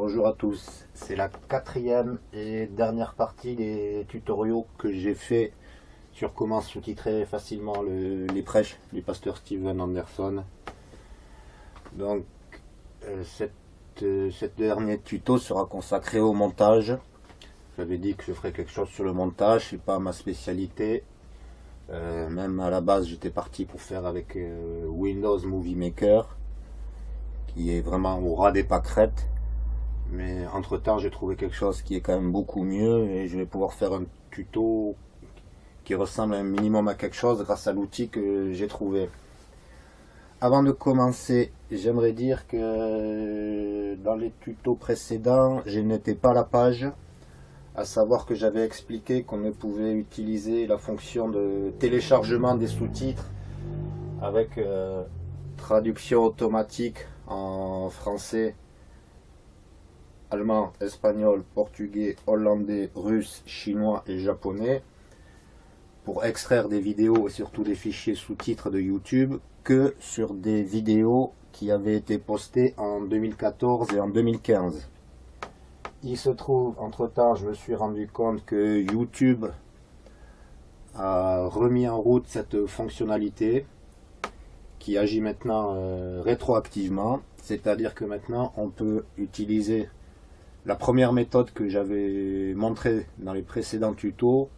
Bonjour à tous, c'est la quatrième et dernière partie des tutoriaux que j'ai fait sur comment sous-titrer facilement les prêches du pasteur Steven Anderson. Donc euh, cette, euh, dernier tuto sera consacré au montage. J'avais dit que je ferais quelque chose sur le montage, c'est pas ma spécialité. Euh, même à la base j'étais parti pour faire avec Windows Movie Maker qui est vraiment au ras des pâquerettes mais entre temps j'ai trouvé quelque chose qui est quand même beaucoup mieux et je vais pouvoir faire un tuto qui ressemble un minimum à quelque chose grâce à l'outil que j'ai trouvé. Avant de commencer j'aimerais dire que dans les tutos précédents je n'étais pas la page à savoir que j'avais expliqué qu'on ne pouvait utiliser la fonction de téléchargement des sous-titres avec euh, traduction automatique en français allemand, espagnol, portugais, hollandais, russe, chinois et japonais pour extraire des vidéos et surtout des fichiers sous-titres de YouTube que sur des vidéos qui avaient été postées en 2014 et en 2015. Il se trouve, entre-temps, je me suis rendu compte que YouTube a remis en route cette fonctionnalité qui agit maintenant euh, rétroactivement, c'est-à-dire que maintenant on peut utiliser la première méthode que j'avais montrée dans les précédents tutos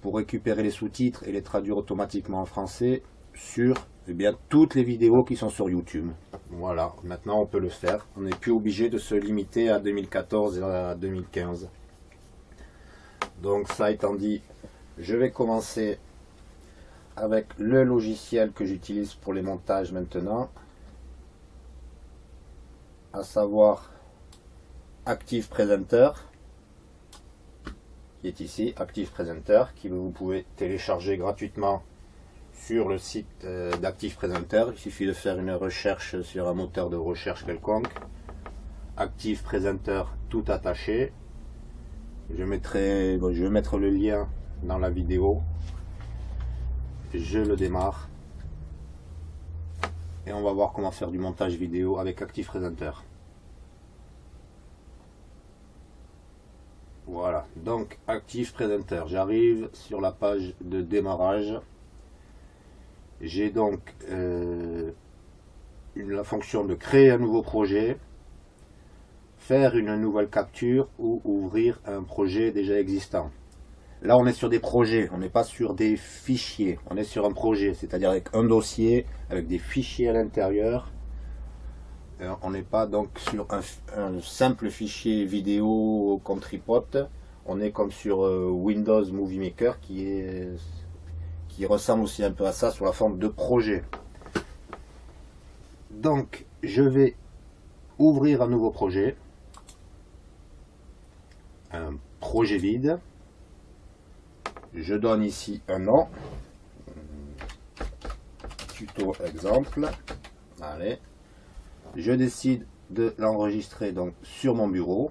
pour récupérer les sous-titres et les traduire automatiquement en français sur eh bien, toutes les vidéos qui sont sur YouTube. Voilà, maintenant on peut le faire. On n'est plus obligé de se limiter à 2014 et à 2015. Donc ça étant dit, je vais commencer avec le logiciel que j'utilise pour les montages maintenant. À savoir Active Presenter qui est ici, Active Presenter, qui vous pouvez télécharger gratuitement sur le site euh, d'Active Presenter. Il suffit de faire une recherche sur un moteur de recherche quelconque. Active Presenter tout attaché. Je, mettrai, je vais mettre le lien dans la vidéo. Je le démarre. Et on va voir comment faire du montage vidéo avec Active Presenter. Voilà, donc Active Presenter. J'arrive sur la page de démarrage. J'ai donc euh, la fonction de créer un nouveau projet, faire une nouvelle capture ou ouvrir un projet déjà existant. Là, on est sur des projets, on n'est pas sur des fichiers. On est sur un projet, c'est-à-dire avec un dossier, avec des fichiers à l'intérieur on n'est pas donc sur un, simple fichier vidéo comme tripote. On est comme sur euh, Windows Movie Maker qui, est, qui ressemble aussi un peu à ça sur la forme de projet. Donc, je vais ouvrir un nouveau projet. Un projet vide. Je donne ici un nom. Tuto exemple. Allez je décide de l'enregistrer donc sur mon bureau.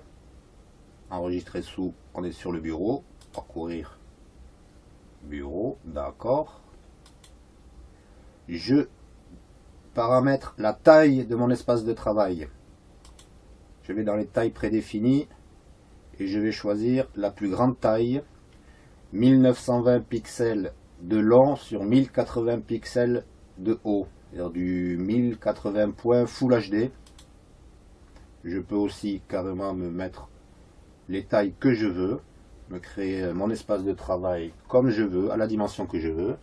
Enregistrer sous on est sur le bureau. Parcourir. Bureau d'accord. Je paramètre la taille de mon espace de travail. Je vais dans les tailles prédéfinies et je vais choisir la plus grande taille. 1920 pixels de long sur 1080 pixels de haut du 1080 points Full HD. Je peux aussi carrément me mettre les tailles que je veux, me créer mon espace de travail comme je veux, à la dimension que je veux.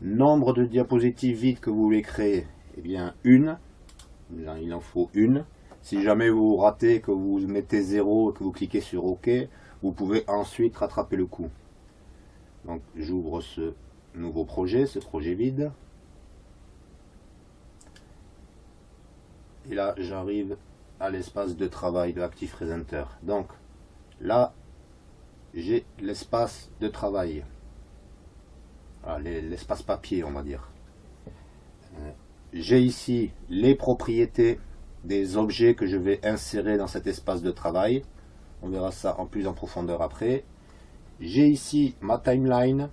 Nombre de diapositives vides que vous voulez créer, eh bien une, il en faut une. Si jamais vous ratez, que vous mettez 0 et que vous cliquez sur OK, vous pouvez ensuite rattraper le coup. Donc j'ouvre ce nouveau projet, ce projet vide. Et là j'arrive à l'espace de travail de Active Presenter. Donc là j'ai l'espace de travail, l'espace papier on va dire. Euh, j'ai ici les propriétés des objets que je vais insérer dans cet espace de travail. On verra ça en plus en profondeur après. J'ai ici ma timeline,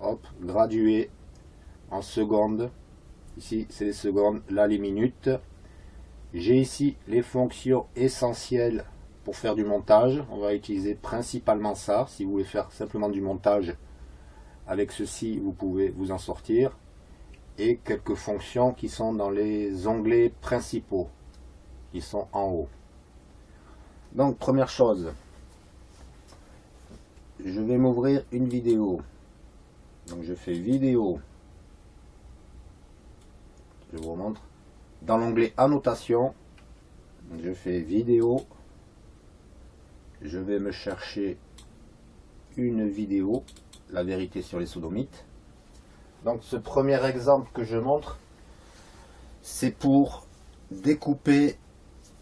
hop, graduée en secondes Ici, c'est les secondes, là les minutes. J'ai ici les fonctions essentielles pour faire du montage. On va utiliser principalement ça. Si vous voulez faire simplement du montage avec ceci, vous pouvez vous en sortir. Et quelques fonctions qui sont dans les onglets principaux, qui sont en haut. Donc, première chose, je vais m'ouvrir une vidéo. Donc, je fais vidéo. Je vous montre. Dans l'onglet annotation, je fais vidéo. Je vais me chercher une vidéo, la vérité sur les sodomites. Donc ce premier exemple que je montre, c'est pour découper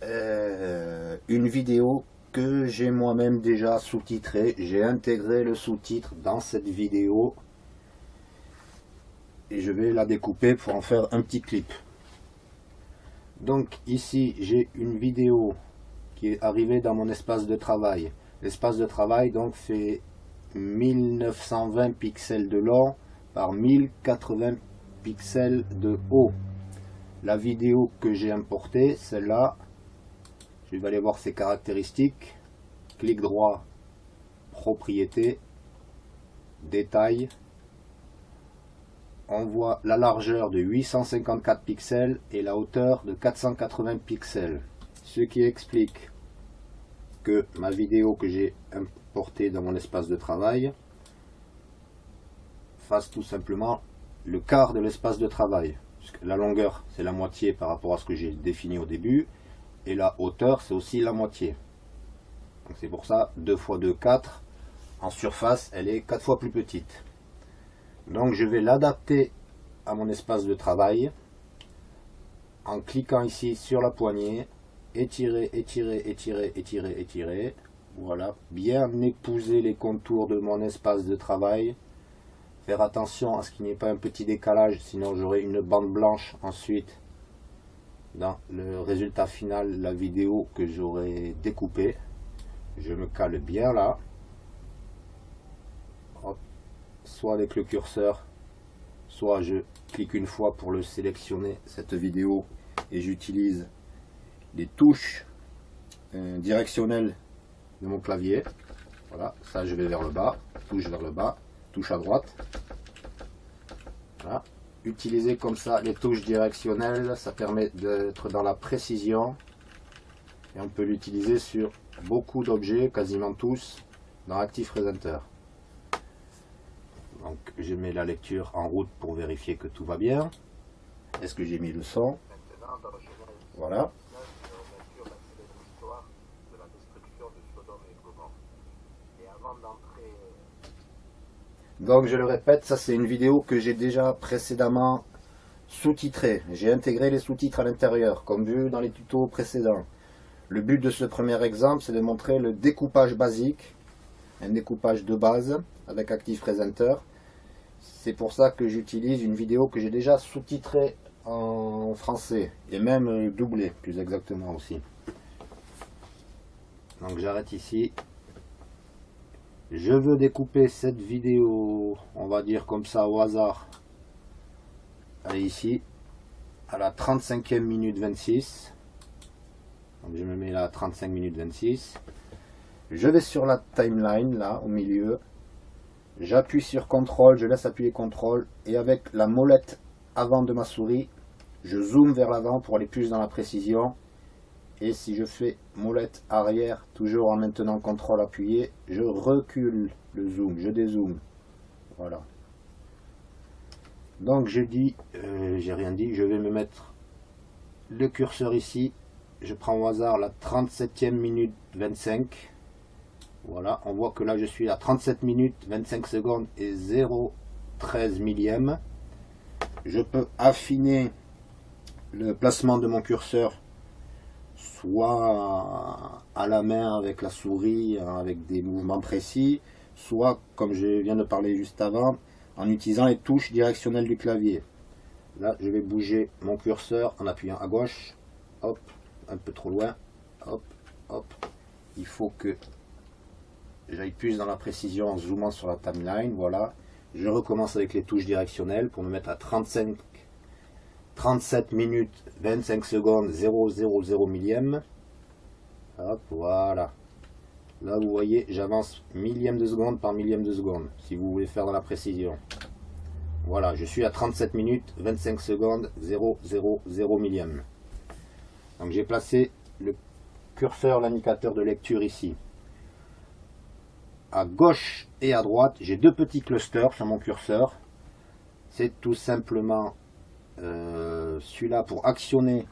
euh, une vidéo que j'ai moi-même déjà sous-titrée. J'ai intégré le sous-titre dans cette vidéo je vais la découper pour en faire un petit clip. Donc ici j'ai une vidéo qui est arrivée dans mon espace de travail. L'espace de travail donc fait 1920 pixels de long par 1080 pixels de haut. La vidéo que j'ai importée, celle-là, je vais aller voir ses caractéristiques. Clic droit, propriété, détail. On voit la largeur de 854 pixels et la hauteur de 480 pixels. Ce qui explique que ma vidéo que j'ai importée dans mon espace de travail fasse tout simplement le quart de l'espace de travail. La longueur, c'est la moitié par rapport à ce que j'ai défini au début. Et la hauteur, c'est aussi la moitié. c'est pour ça, 2 x 2, 4. En surface, elle est 4 fois plus petite. Donc je vais l'adapter à mon espace de travail en cliquant ici sur la poignée, étirer, étirer, étirer, étirer, étirer. Voilà, bien épouser les contours de mon espace de travail Faire attention à ce qu'il n'y ait pas un petit décalage, sinon j'aurai une bande blanche ensuite dans le résultat final, la vidéo que j'aurai découpée. Je me cale bien là. Soit avec le curseur, soit je clique une fois pour le sélectionner, cette vidéo, et j'utilise les touches euh, directionnelles de mon clavier. Voilà, ça je vais vers le bas, touche vers le bas, touche à droite. Utiliser comme ça les touches directionnelles, ça permet d'être dans la précision. Et on peut l'utiliser sur beaucoup d'objets, quasiment tous, dans Presenter. Donc je mets la lecture en route pour vérifier que tout va bien. Est-ce que j'ai mis le son? Voilà. Donc je le répète, ça c'est une vidéo que j'ai déjà précédemment sous-titrée. J'ai intégré les sous-titres à l'intérieur, comme vu dans les tutos précédents. Le but de ce premier exemple, c'est de montrer le découpage basique, un découpage de base avec Active Presenter. C'est pour ça que j'utilise une vidéo que j'ai déjà sous-titrée en français, et même doublée plus exactement aussi. Donc j'arrête ici, je veux découper cette vidéo, on va dire comme ça au hasard. Allez ici, à la 35e minute 26. Donc je me mets là à 35 minutes 26. Je vais sur la timeline, là, au milieu. J'appuie sur CTRL, je laisse appuyer CTRL. Et avec la molette avant de ma souris, je zoome vers l'avant pour aller plus dans la précision. Et si je fais molette arrière toujours en maintenant contrôle appuyé je recule le zoom je dézoome. Voilà. Donc je dis euh, j'ai rien dit je vais me mettre le curseur ici. Je prends au hasard la 37e minute 25 voilà on voit que là je suis à 37 minutes 25 secondes et 0,13 millième je peux affiner le placement de mon curseur soit à la main avec la souris, avec des mouvements précis, soit, comme je viens de parler juste avant, en utilisant les touches directionnelles du clavier. Là, je vais bouger mon curseur en appuyant à gauche, hop, un peu trop loin, hop, hop. Il faut que j'aille plus dans la précision en zoomant sur la timeline, voilà. Je recommence avec les touches directionnelles pour me mettre à 35 37 minutes 25 secondes 000 millième. Hop, voilà. Là, vous voyez, j'avance millième de seconde par millième de seconde, si vous voulez faire dans la précision. Voilà, je suis à 37 minutes 25 secondes 000 millième. Donc j'ai placé le curseur, l'indicateur de lecture ici. À gauche et à droite, j'ai deux petits clusters sur mon curseur. C'est tout simplement euh, celui-là pour actionner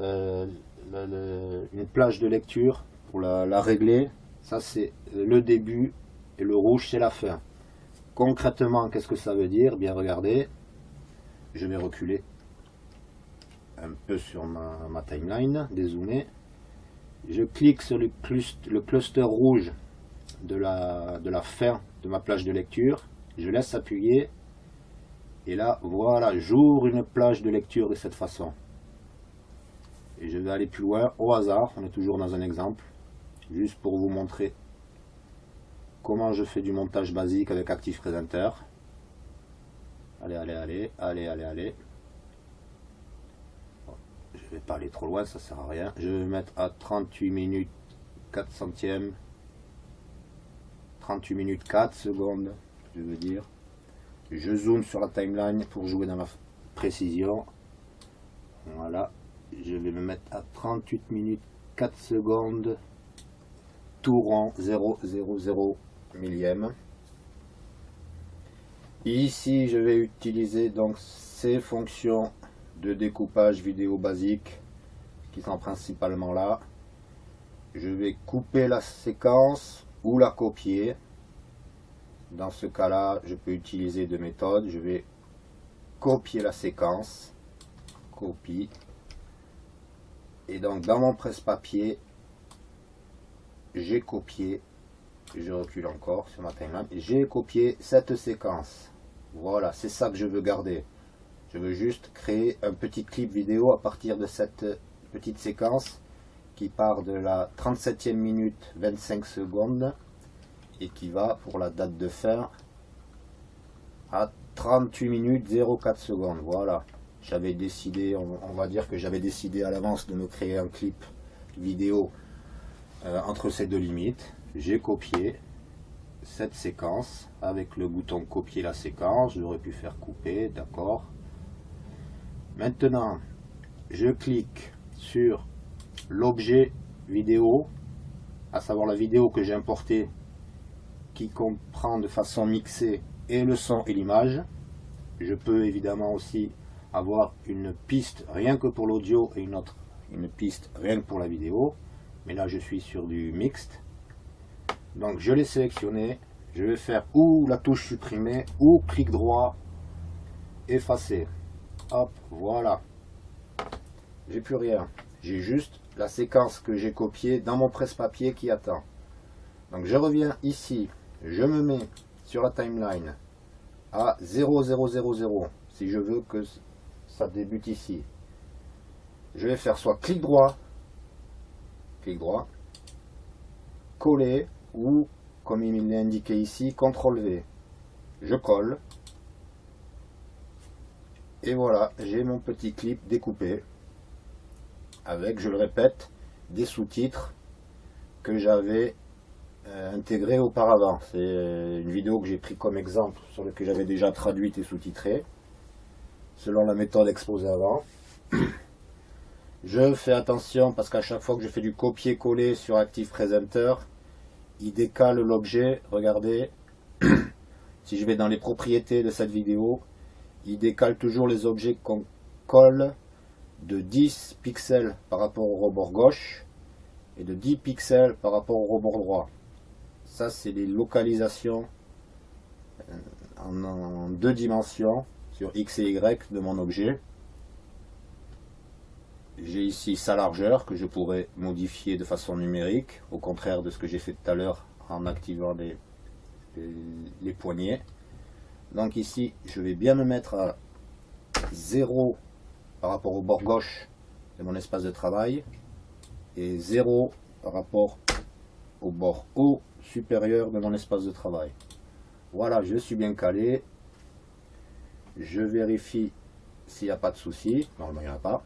euh, une plage de lecture, pour la, régler. Ça c'est le début et le rouge c'est la fin. Concrètement, qu'est-ce que ça veut dire? Bien regardez, je vais reculer un peu sur ma, timeline, dézoomer. Je clique sur le le cluster rouge de la, de la fin de ma plage de lecture. Je laisse appuyer et là, voilà, j'ouvre une plage de lecture de cette façon. Et je vais aller plus loin, au hasard, on est toujours dans un exemple, juste pour vous montrer comment je fais du montage basique avec Active Presenter. Allez, allez, allez, allez, allez, allez. Je vais pas aller trop loin, ça sert à rien. Je vais mettre à 38 minutes 4 centièmes. 38 minutes 4 secondes, je veux dire. Je zoome sur la timeline pour jouer dans la précision. Voilà. Je vais me mettre à 38 minutes 4 secondes. Tout rond 000 millième. Ici, je vais utiliser donc ces fonctions de découpage vidéo basique qui sont principalement là. Je vais couper la séquence ou la copier. Dans ce cas-là, je peux utiliser deux méthodes. Je vais copier la séquence. Copie. Et donc, dans mon presse-papier, j'ai copié, je recule encore sur ma timeline, j'ai copié cette séquence. Voilà, c'est ça que je veux garder. Je veux juste créer un petit clip vidéo à partir de cette petite séquence qui part de la 37e minute 25 secondes et qui va pour la date de fin à 38 minutes 04 secondes. Voilà, j'avais décidé, on, va dire que j'avais décidé à l'avance de me créer un clip vidéo euh, entre ces deux limites. J'ai copié cette séquence avec le bouton copier la séquence. J'aurais pu faire couper, d'accord. Maintenant, je clique sur l'objet vidéo, à savoir la vidéo que j'ai importée qui comprend de façon mixée et le son et l'image. Je peux évidemment aussi avoir une piste rien que pour l'audio et une autre une piste rien que pour la vidéo. Mais là je suis sur du mixte. Donc je l'ai sélectionné. Je vais faire ou la touche supprimer ou clic droit effacer. Hop, voilà. J'ai plus rien. J'ai juste la séquence que j'ai copiée dans mon presse-papier qui attend. Donc je reviens ici je me mets sur la timeline à 0,000 si je veux que ça débute ici. Je vais faire soit clic droit, clic droit, coller ou comme il est indiqué ici, CTRL V. Je colle. Et voilà, j'ai mon petit clip découpé avec, je le répète, des sous-titres que j'avais euh, intégré auparavant. C'est euh, une vidéo que j'ai pris comme exemple, sur laquelle j'avais déjà traduite et sous-titrée, selon la méthode exposée avant. Je fais attention parce qu'à chaque fois que je fais du copier-coller sur Active Presenter, il décale l'objet. Regardez, si je vais dans les propriétés de cette vidéo, il décale toujours les objets qu'on colle de 10 pixels par rapport au rebord gauche et de 10 pixels par rapport au rebord droit. Ça, c'est les localisations euh, en, deux dimensions sur X et Y de mon objet. J'ai ici sa largeur que je pourrais modifier de façon numérique, au contraire de ce que j'ai fait tout à l'heure en activant les, les, poignées. Donc ici, je vais bien me mettre à 0 par rapport au bord gauche de mon espace de travail et 0 par rapport au bord haut supérieur de mon espace de travail. Voilà, je suis bien calé. Je vérifie s'il n'y a pas de souci. Normalement, il n'y en a pas.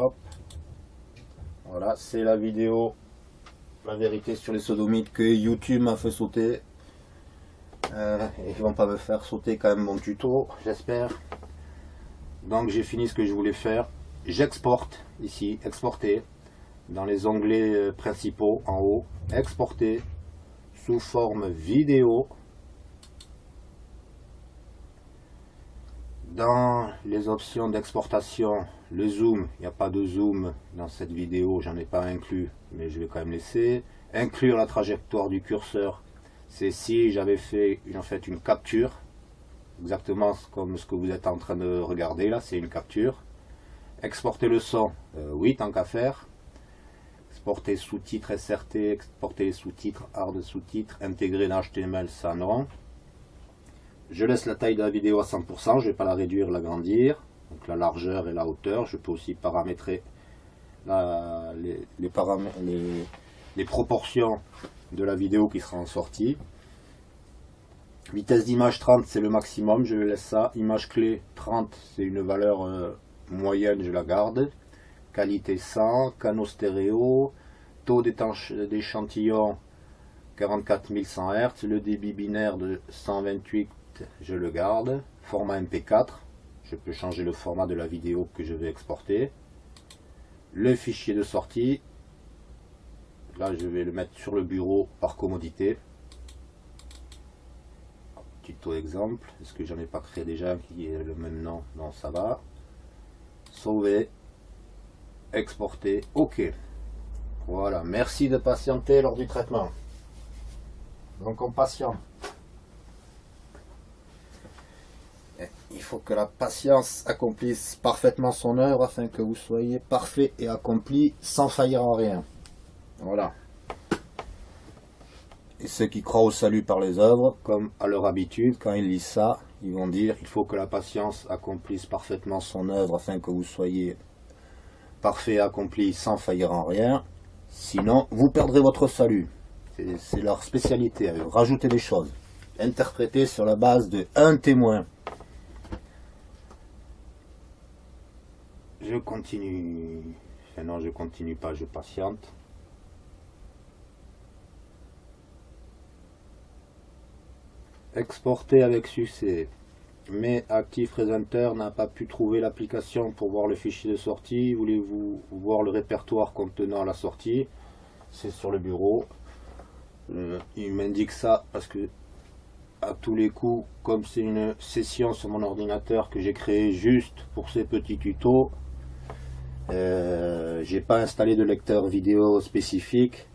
Hop. C'est la vidéo, la vérité sur les sodomites que YouTube m'a fait sauter. Euh, et ils vont pas me faire sauter quand même mon tuto, j'espère. Donc j'ai fini ce que je voulais faire. J'exporte ici, exporter, dans les onglets euh, principaux en haut, exporter sous forme vidéo. Dans les options d'exportation, le zoom, il n'y a pas de zoom dans cette vidéo, j'en ai pas inclus, mais je vais quand même laisser. Inclure la trajectoire du curseur, c'est si j'avais fait une capture, exactement comme ce que vous êtes en train de regarder là, c'est une capture. Exporter le son, euh, oui, tant qu'à faire. Exporter sous-titres SRT, exporter les sous-titres, hard sous-titres, intégrer dans HTML, ça non. Je laisse la taille de la vidéo à 100%, je ne vais pas la réduire, l'agrandir. Donc la largeur et la hauteur. Je peux aussi paramétrer les, proportions de la vidéo qui sera en sortie. Vitesse d'image 30, c'est le maximum, je laisse ça. Image clé 30, c'est une valeur euh, moyenne, je la garde. Qualité 100, canaux stéréo, taux d'échantillon 44100 Hz, le débit binaire de 128 je le garde. Format MP4, je peux changer le format de la vidéo que je vais exporter. Le fichier de sortie, là je vais le mettre sur le bureau par commodité. Tuto exemple, est-ce que j'en ai pas créé déjà qui est le même nom? Non, ça va. Sauver, exporter, ok. Voilà, merci de patienter lors du traitement. Donc on patiente. Il faut que la patience accomplisse parfaitement son œuvre afin que vous soyez parfait et accompli sans faillir en rien. Voilà. Et ceux qui croient au salut par les œuvres, comme à leur habitude, quand ils lisent ça, ils vont dire il faut que la patience accomplisse parfaitement son œuvre afin que vous soyez parfait et accompli sans faillir en rien. Sinon, vous perdrez votre salut. C'est leur spécialité, rajouter des choses. Interpréter sur la base de un témoin. Je continue. non, je continue pas, je patiente. Exporter avec succès. Mais Active Presenter n'a pas pu trouver l'application pour voir le fichier de sortie. Voulez-vous voir le répertoire contenant la sortie? C'est sur le bureau. Euh, il m'indique ça parce que à tous les coups, comme c'est une session sur mon ordinateur que j'ai créé juste pour ces petits tutos, euh, j'ai pas installé de lecteur vidéo spécifique.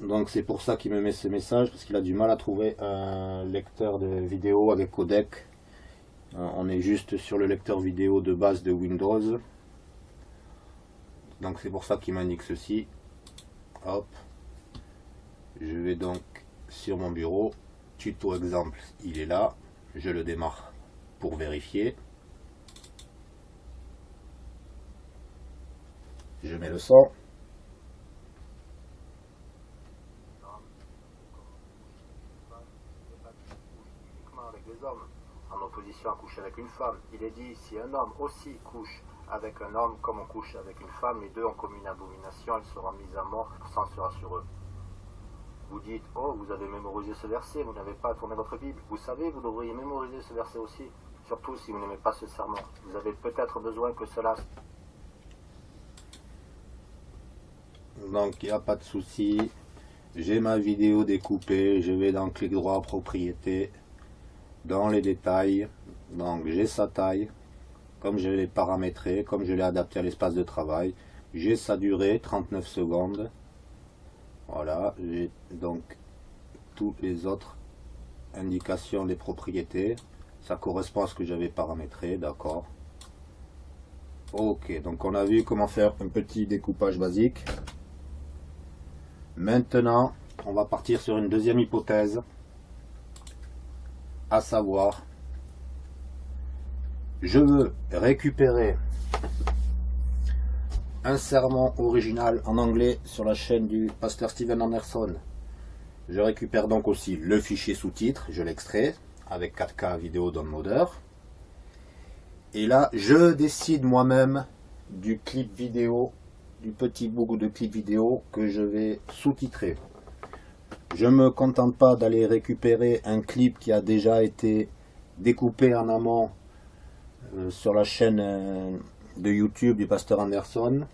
Donc c'est pour ça qu'il me met ce message, parce qu'il a du mal à trouver un lecteur de vidéo avec codec. Euh, on est juste sur le lecteur vidéo de base de Windows. Donc c'est pour ça qu'il m'indique ceci. Hop. Je vais donc sur mon bureau. Tuto exemple, il est là. Je le démarre pour vérifier. Je mets le opposition à coucher avec une femme. Il est dit, si un homme aussi couche avec un homme comme on couche avec une femme, les deux ont commis une abomination, elle sera mise à mort, sans sera sur eux. Vous dites, oh, vous avez mémorisé ce verset, vous n'avez pas tourné votre Bible. Vous savez, vous devriez mémoriser ce verset aussi, surtout si vous n'aimez pas ce serment. Vous avez peut-être besoin que cela donc il n'y a pas de souci. J'ai ma vidéo découpée. Je vais dans clic droit propriété dans les détails. Donc j'ai sa taille comme je l'ai paramétré comme je l'ai adapté à l'espace de travail. J'ai sa durée 39 secondes. Voilà. J'ai donc toutes les autres indications des propriétés. Ça correspond à ce que j'avais paramétré d'accord. Ok donc on a vu comment faire un petit découpage basique Maintenant, on va partir sur une deuxième hypothèse, à savoir, je veux récupérer un sermon original en anglais sur la chaîne du pasteur Steven Anderson. Je récupère donc aussi le fichier sous-titres, je l'extrais avec 4K vidéo downloader. Et là, je décide moi-même du clip vidéo, du petit bout de clip vidéo que je vais sous-titrer. Je me contente pas d'aller récupérer un clip qui a déjà été découpé en amont euh, sur la chaîne euh, de YouTube du pasteur Anderson.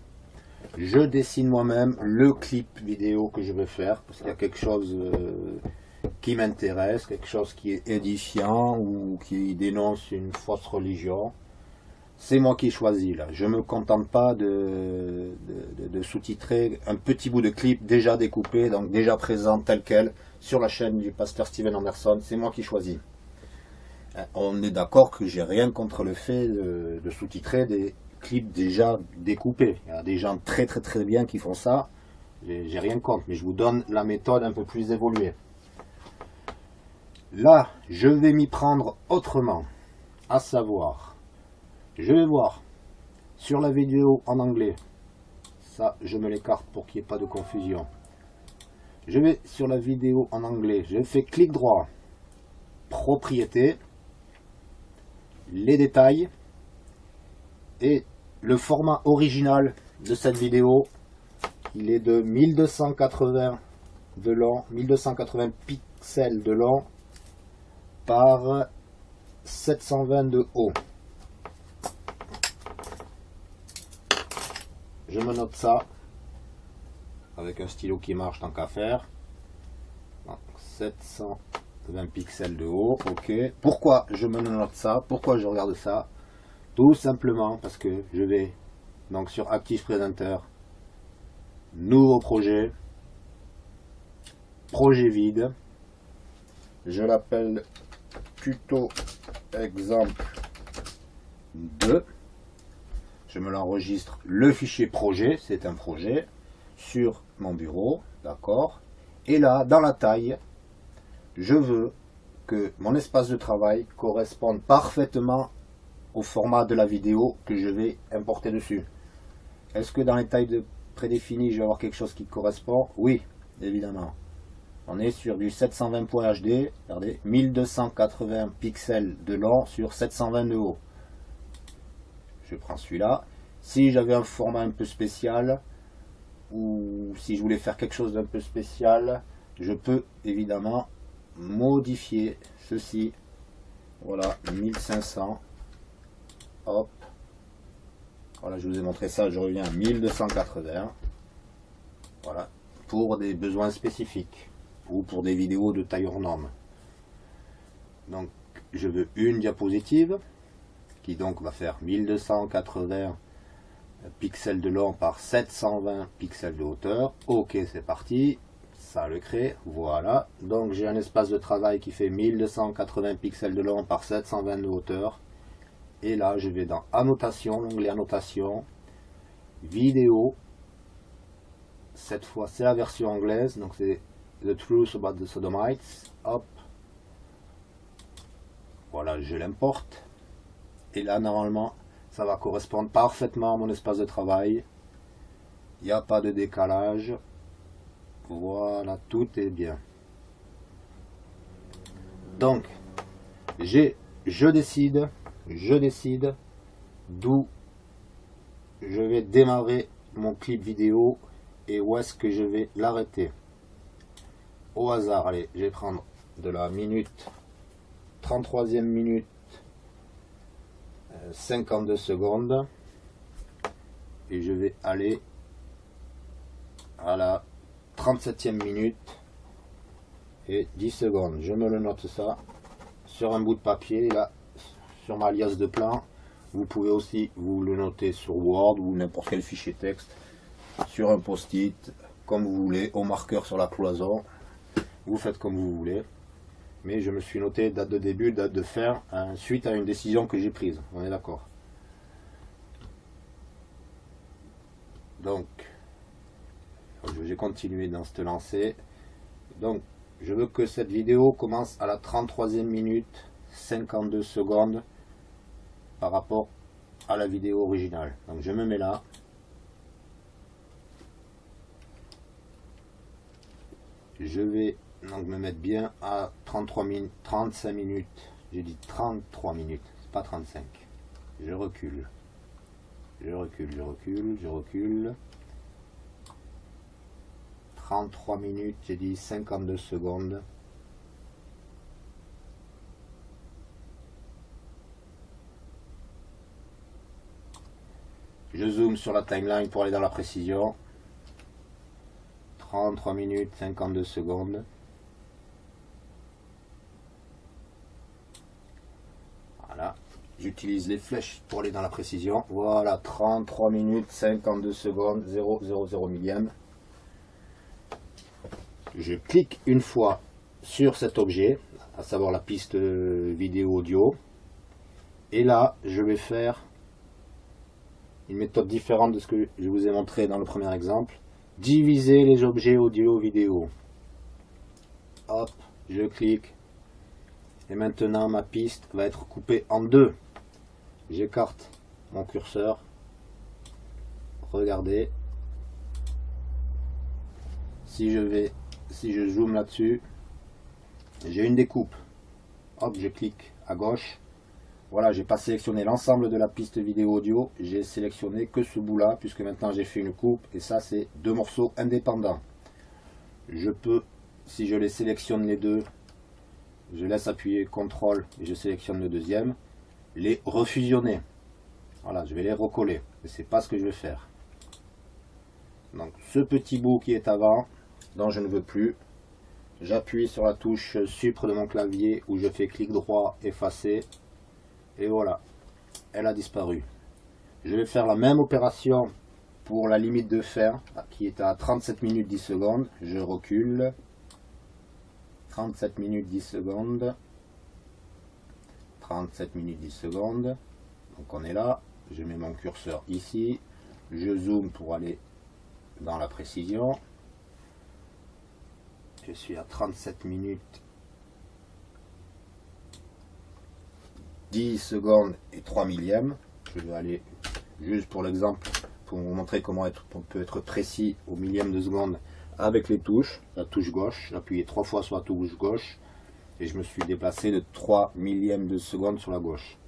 Je dessine moi-même le clip vidéo que je vais faire parce qu'il y a quelque chose euh, qui m'intéresse, quelque chose qui est édifiant ou qui dénonce une fausse religion. C'est moi qui choisis là. Je ne me contente pas de, sous-titrer un petit bout de clip déjà découpé, donc déjà présent tel quel sur la chaîne du pasteur Steven Anderson. C'est moi qui choisis. Euh, on est d'accord que j'ai rien contre le fait de, sous-titrer des clips déjà découpés. Il y a des gens très très très bien qui font ça. J'ai rien contre, mais je vous donne la méthode un peu plus évoluée. Là, je vais m'y prendre autrement. À savoir, je vais voir sur la vidéo en anglais. Ça, je me l'écarte pour qu'il n'y ait pas de confusion. Je vais sur la vidéo en anglais. Je fais clic droit. Propriété les détails et le format original de cette vidéo il est de 1280 de long 1280 pixels de long par 720 de haut je me note ça. Avec un stylo qui marche tant qu'à faire. 700 20 pixels de haut, ok. Pourquoi je me note ça? Pourquoi je regarde ça? Tout simplement parce que je vais donc sur Active Presenter, nouveau projet, projet vide, je l'appelle tuto exemple 2, je me l'enregistre, le fichier projet, c'est un projet, sur mon bureau, d'accord, et là, dans la taille, je veux que mon espace de travail corresponde parfaitement au format de la vidéo que je vais importer dessus. Est-ce que dans les tailles de prédéfinies, je vais avoir quelque chose qui correspond? Oui, évidemment. On est sur du 720.HD, regardez, 1280 pixels de long sur 720 de haut. Je prends celui-là. Si j'avais un format un peu spécial, ou si je voulais faire quelque chose d'un peu spécial, je peux évidemment modifier ceci. Voilà, 1500. Hop. Voilà, je vous ai montré ça, je reviens à 1280. Voilà, pour des besoins spécifiques ou pour des vidéos de taille norme. Donc, je veux une diapositive qui donc va faire 1280 pixels de long par 720 pixels de hauteur. Ok, c'est parti ça le crée, voilà. Donc j'ai un espace de travail qui fait 1280 pixels de long par 720 de hauteur. Et là, je vais dans Annotation, l'onglet Annotation, Vidéo. Cette fois, c'est la version anglaise, donc c'est The Truth About the Sodomites. Hop. Voilà, je l'importe. Et là, normalement, ça va correspondre parfaitement à mon espace de travail. Il n'y a pas de décalage. Voilà, tout est bien. Donc, j'ai, je décide, je décide d'où je vais démarrer mon clip vidéo et où est-ce que je vais l'arrêter. Au hasard, allez, je vais prendre de la minute, 33e minute, 52 euh, secondes. Et je vais aller à la 37e minute et 10 secondes. Je me le note ça sur un bout de papier, là, sur ma liasse de plan. Vous pouvez aussi vous le noter sur Word ou n'importe quel fichier texte, sur un post-it, comme vous voulez, au marqueur sur la cloison. Vous faites comme vous voulez. Mais je me suis noté date de début, date de fin, suite à une décision que j'ai prise. On est d'accord. Donc, je vais continuer dans cette lancée. Donc, je veux que cette vidéo commence à la 33e minute, 52 secondes. par rapport à la vidéo originale. Donc je me mets là. Je vais donc me mettre bien à 33 minutes, 35 minutes. J'ai dit 33 minutes, pas 35. Je recule. Je recule, je recule, je recule. 33 minutes, j'ai dit 52 secondes. Je zoome sur la timeline pour aller dans la précision. 33 minutes 52 secondes. Voilà. J'utilise les flèches pour aller dans la précision. Voilà, 33 minutes 52 secondes, 0,00 millième. Je clique une fois sur cet objet, à savoir la piste vidéo audio. Et là, je vais faire une méthode différente de ce que je vous ai montré dans le premier exemple. Diviser les objets audio vidéo. Hop, je clique. Et maintenant ma piste va être coupée en deux. J'écarte mon curseur. Regardez. Si je vais, si je zoome là-dessus, j'ai une découpe. Hop, je clique à gauche. Voilà, j'ai pas sélectionné l'ensemble de la piste vidéo audio, j'ai sélectionné que ce bout là, puisque maintenant j'ai fait une coupe, et ça c'est deux morceaux indépendants. Je peux, si je les sélectionne les deux, je laisse appuyer CTRL et je sélectionne le deuxième, les refusionner. Voilà, je vais les recoller, et c'est pas ce que je vais faire. Donc ce petit bout qui est avant, dont je ne veux plus, j'appuie sur la touche supre de mon clavier où je fais clic droit effacer et voilà, elle a disparu. Je vais faire la même opération pour la limite de fer, qui est à 37 minutes 10 secondes. Je recule. 37 minutes 10 secondes. 37 minutes 10 secondes. Donc on est là. Je mets mon curseur ici. Je zoome pour aller dans la précision. Je suis à 37 minutes 10 secondes et 3 millièmes. Je vais aller juste pour l'exemple, pour vous montrer comment on peut être précis au millième de seconde avec les touches. La touche gauche, appuyé trois fois sur la touche gauche et je me suis déplacé de 3 millièmes de seconde sur la gauche.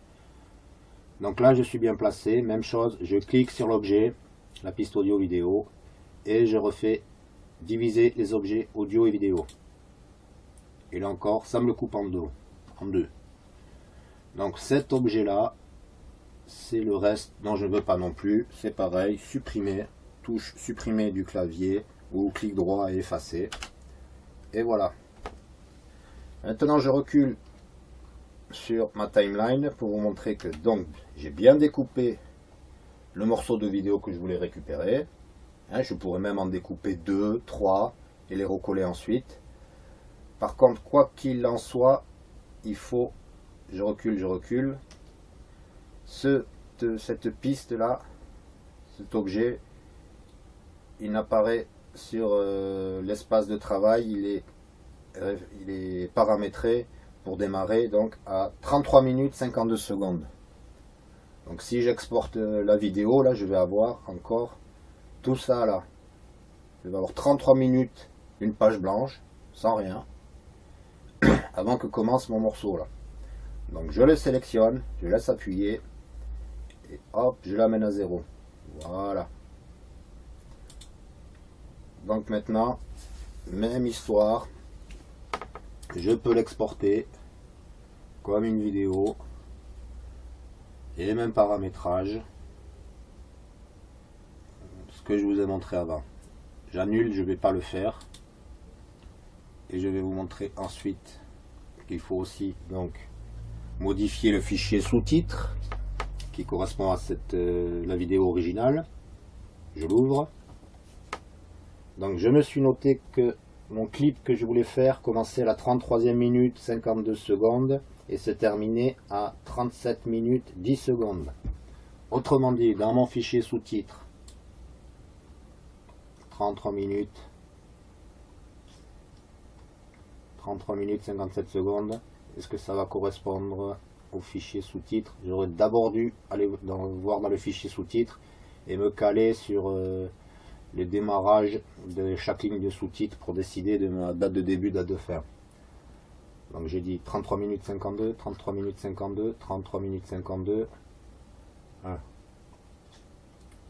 Donc là, je suis bien placé. Même chose, je clique sur l'objet, la piste audio vidéo, et je refais diviser les objets audio et vidéo. Et là encore, ça me le coupe en deux. En deux. Donc cet objet-là, c'est le reste dont je ne veux pas non plus. C'est pareil, supprimer, touche supprimer du clavier ou clic droit et effacer. Et voilà. Maintenant, je recule sur ma timeline pour vous montrer que donc j'ai bien découpé le morceau de vidéo que je voulais récupérer. Hein, je pourrais même en découper deux, trois et les recoller ensuite. Par contre, quoi qu'il en soit, il faut je recule, je recule. Ce, cette piste-là, cet objet, il n'apparaît sur euh, l'espace de travail, il est, il est paramétré pour démarrer donc à 33 minutes 52 secondes. Donc si j'exporte euh, la vidéo, là je vais avoir encore tout ça là. Je vais avoir 33 minutes, une page blanche, sans rien, avant que commence mon morceau là. Donc je le sélectionne, je laisse appuyer et hop, je l'amène à zéro. Voilà. Donc maintenant, même histoire, je peux l'exporter comme une vidéo et les mêmes paramétrages ce que je vous ai montré avant j'annule je ne vais pas le faire et je vais vous montrer ensuite qu'il faut aussi donc modifier le fichier sous-titres qui correspond à cette, euh, la vidéo originale. Je l'ouvre. Donc je me suis noté que mon clip que je voulais faire commençait à la 33e minute 52 secondes et se terminait à 37 minutes 10 secondes. Autrement dit, dans mon fichier sous-titres, 33 minutes. 33 minutes 57 secondes. Est-ce que ça va correspondre au fichier sous-titres, j'aurais d'abord dû aller voir dans le fichier sous-titres et me caler sur euh, les démarrages de chaque ligne de sous-titres pour décider de ma date de début, date de fin. Donc j'ai dit 33 minutes 52, 33 minutes 52, 33 minutes 52.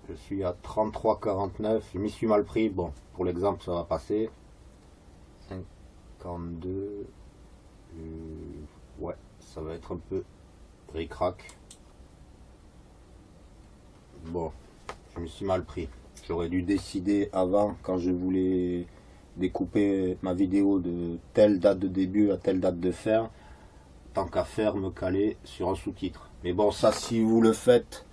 Je suis à 33,49. Je m'y suis mal pris. Bon, pour l'exemple, ça va passer. 52. Euh, ouais, ça va être un peu ric-rac. Bon, je me suis mal pris. J'aurais dû décider avant, quand je voulais découper ma vidéo de telle date de début à telle date de fin, tant qu'à faire, me caler sur un sous-titre. Mais bon, ça, si vous le faites,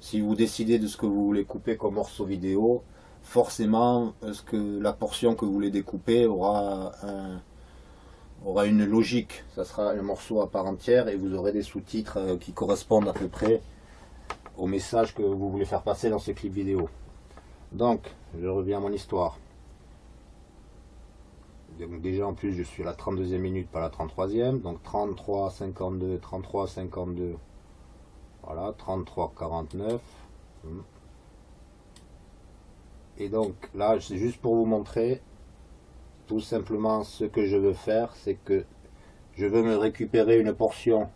si vous décidez de ce que vous voulez couper comme morceau vidéo, forcément, ce que la portion que vous voulez découper aura, aura une logique. Ça sera un morceau à part entière et vous aurez des sous-titres euh, qui correspondent à peu près au message que vous voulez faire passer dans ce clip vidéo. Donc, je reviens à mon histoire. Donc déjà en plus je suis à la 32e minute, pas la 33e. Donc 33, 52, 33, 52. Voilà, 33, 49. Et donc là, c'est juste pour vous montrer tout simplement ce que je veux faire, c'est que je veux me récupérer une portion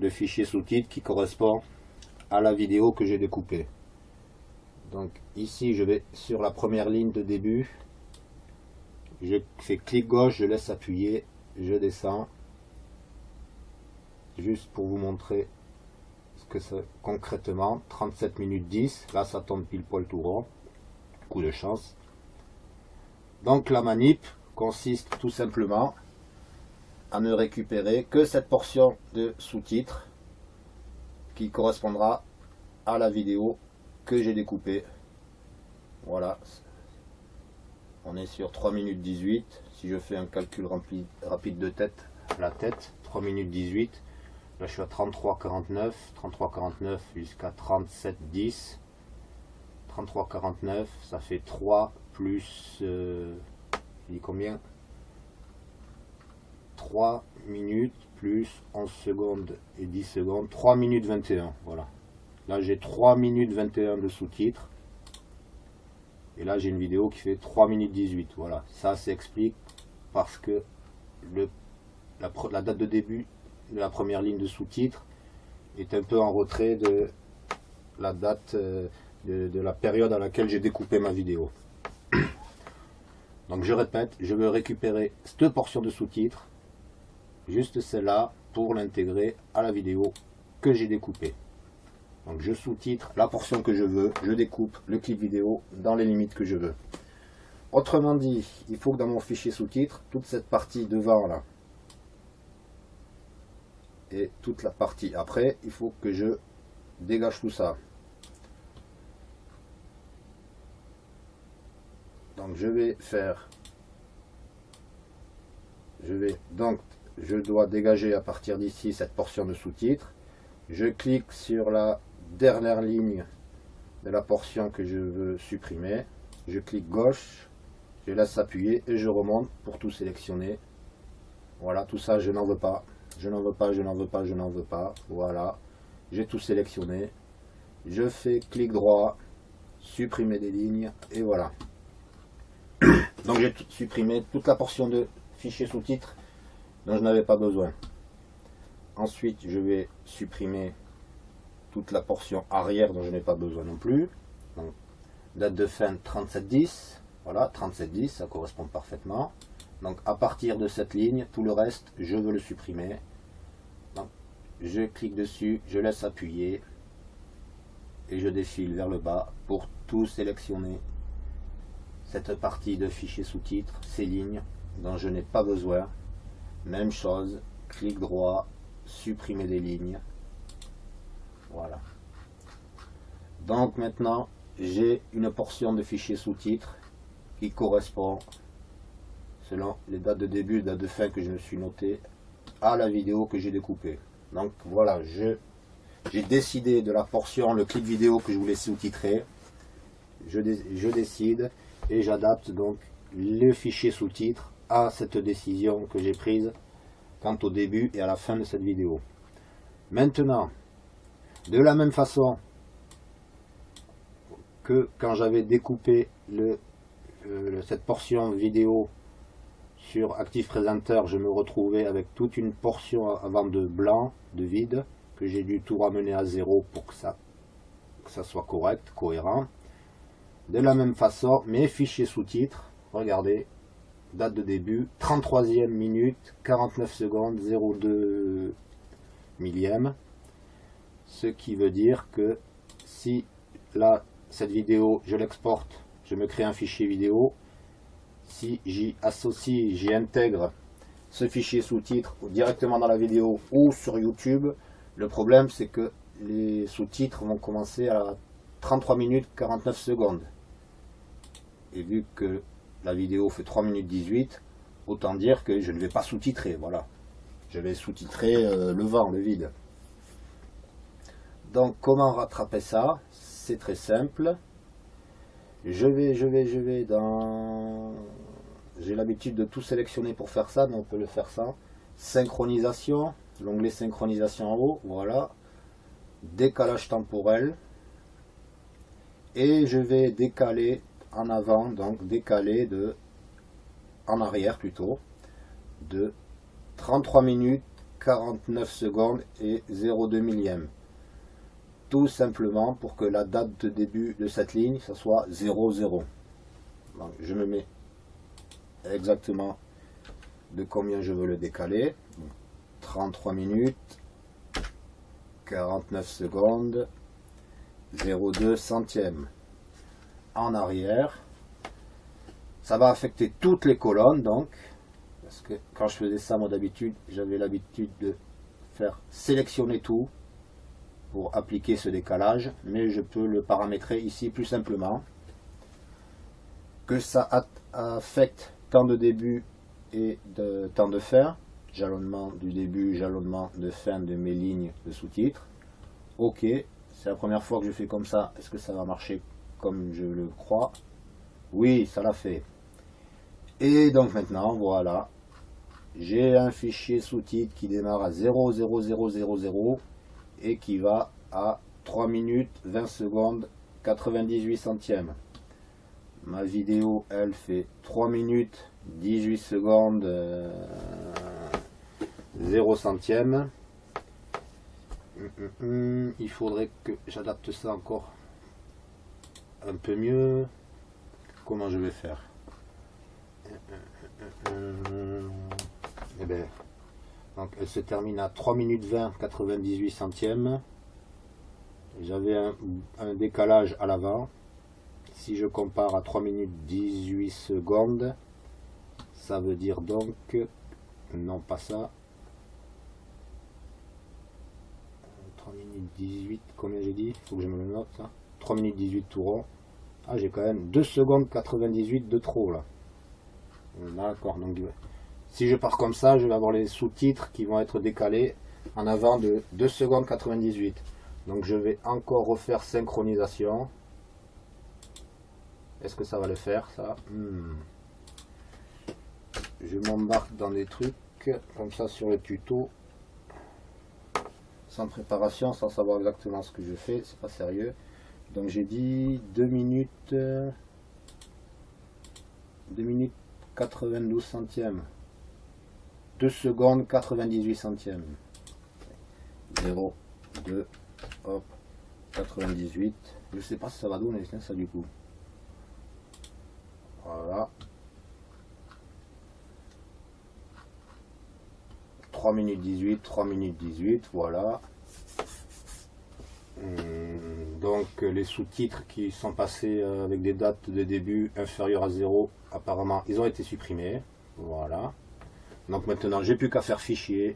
de fichier sous-titres qui correspond à la vidéo que j'ai découpée. Donc ici, je vais sur la première ligne de début. Je fais clic gauche, je laisse appuyer, je descends. Juste pour vous montrer ce que c'est concrètement. 37 minutes 10. Là, ça tombe pile poil tout rond. Coup de chance. Donc la manip consiste tout simplement à ne récupérer que cette portion de sous-titres qui correspondra à la vidéo que j'ai découpé. Voilà. On est sur 3 minutes 18. Si je fais un calcul rapide de tête, la tête, 3 minutes 18. Là, je suis à 33,49. 33,49 jusqu'à 37,10. 33,49, ça fait 3 plus... Euh, je dis combien? 3 minutes plus 11 secondes et 10 secondes. 3 minutes 21, voilà. Là, j'ai 3 minutes 21 de sous-titres. Et là, j'ai une vidéo qui fait 3 minutes 18. Voilà, ça s'explique parce que la, date de début de la première ligne de sous-titres est un peu en retrait de la date euh, de, de la période à laquelle j'ai découpé ma vidéo. Donc je répète, je veux récupérer cette portion de sous-titres, juste celle-là, pour l'intégrer à la vidéo que j'ai découpée. Donc je sous-titre la portion que je veux, je découpe le clip vidéo dans les limites que je veux. Autrement dit, il faut que dans mon fichier sous-titres, toute cette partie devant là, et toute la partie après, il faut que je dégage tout ça. Donc je vais faire, je vais donc, je dois dégager à partir d'ici cette portion de sous-titres. Je clique sur la dernière ligne de la portion que je veux supprimer. Je clique gauche, je laisse appuyer et je remonte pour tout sélectionner. Voilà, tout ça, je n'en veux pas. Je n'en veux pas, je n'en veux pas, je n'en veux pas. Voilà, j'ai tout sélectionné. Je fais clic droit, supprimer des lignes et voilà. Donc j'ai supprimé toute la portion de fichier sous-titres dont je n'avais pas besoin. Ensuite, je vais supprimer toute la portion arrière dont je n'ai pas besoin non plus. Date de fin 3710. Voilà, 3710, ça correspond parfaitement. Donc à partir de cette ligne, tout le reste, je veux le supprimer. Je clique dessus, je laisse appuyer et je défile vers le bas pour tout sélectionner. Cette partie de fichier sous-titres, ces lignes dont je n'ai pas besoin. Même chose, clic droit, supprimer des lignes. Voilà. Donc maintenant, j'ai une portion de fichier sous-titres qui correspond, selon les dates de début et de fin que je me suis noté, à la vidéo que j'ai découpée. Donc voilà, j'ai décidé de la portion, le clip vidéo que je voulais sous-titrer. Je, je décide et j'adapte donc le fichier sous-titres à cette décision que j'ai prise quant au début et à la fin de cette vidéo. Maintenant, de la même façon que quand j'avais découpé euh, cette portion vidéo sur Active Presenter, je me retrouvais avec toute une portion avant de blanc, de vide, que j'ai dû tout ramener à zéro pour que ça, que ça soit correct, cohérent. De la même façon, mes fichiers sous-titres, regardez, date de début, 33e minute, 49 secondes, 02 millième. Ce qui veut dire que si là, cette vidéo, je l'exporte, je me crée un fichier vidéo, si j'y associe, j'y intègre ce fichier sous-titres directement dans la vidéo ou sur YouTube, le problème c'est que les sous-titres vont commencer à 33 minutes 49 secondes. Et vu que la vidéo fait 3 minutes 18, autant dire que je ne vais pas sous-titrer, voilà. Je vais sous-titrer euh, le vent, le vide. Donc comment rattraper ça? C'est très simple. Je vais, je vais, je vais dans... J'ai l'habitude de tout sélectionner pour faire ça, donc on peut le faire ça. Synchronisation, l'onglet synchronisation en haut, voilà. Décalage temporel. Et je vais décaler en avant, donc décaler de, en arrière plutôt, de 33 minutes, 49 secondes et 0,2 millième. Tout simplement pour que la date de début de cette ligne, ça soit 00. je me mets exactement de combien je veux le décaler. 33 minutes, 49 secondes, 0,2 centième en arrière. Ça va affecter toutes les colonnes donc, parce que quand je faisais ça moi d'habitude, j'avais l'habitude de faire sélectionner tout pour appliquer ce décalage, mais je peux le paramétrer ici plus simplement. Que ça affecte temps de début et de temps de fin, jalonnement du début, jalonnement de fin de mes lignes de sous-titres. Ok, c'est la première fois que je fais comme ça, est-ce que ça va marcher comme je le crois? Oui, ça l'a fait. Et donc maintenant, voilà, j'ai un fichier sous-titre qui démarre à 00000 qui va à 3 minutes 20 secondes 98 centièmes. Ma vidéo, elle fait 3 minutes 18 secondes 0 euh, centième. Hum, hum, hum, il faudrait que j'adapte ça encore un peu mieux. Comment je vais faire? Eh bien, donc elle se termine à 3 minutes 20 98 centièmes. J'avais un, décalage à l'avant. Si je compare à 3 minutes 18 secondes, ça veut dire donc, non pas ça, 3 minutes 18, combien j'ai dit? Il faut que je me le note ça. 3 minutes 18 tout rond. Ah, j'ai quand même 2 secondes 98 de trop là. D'accord, donc si je pars comme ça, je vais avoir les sous-titres qui vont être décalés en avant de 2 secondes 98. Donc je vais encore refaire synchronisation. Est-ce que ça va le faire ça? Hmm. Je m'embarque dans des trucs comme ça sur le tuto. Sans préparation, sans savoir exactement ce que je fais, c'est pas sérieux. Donc j'ai dit 2 minutes 2 minutes 92 centièmes. 2 secondes 98 centièmes. 0, 2, hop, 98. Je sais pas si ça va donner ça du coup. Voilà. 3 minutes 18, 3 minutes 18, voilà. Hum, donc les sous-titres qui sont passés euh, avec des dates de début inférieures à 0, apparemment ils ont été supprimés. Voilà. Donc maintenant j'ai plus qu'à faire fichier,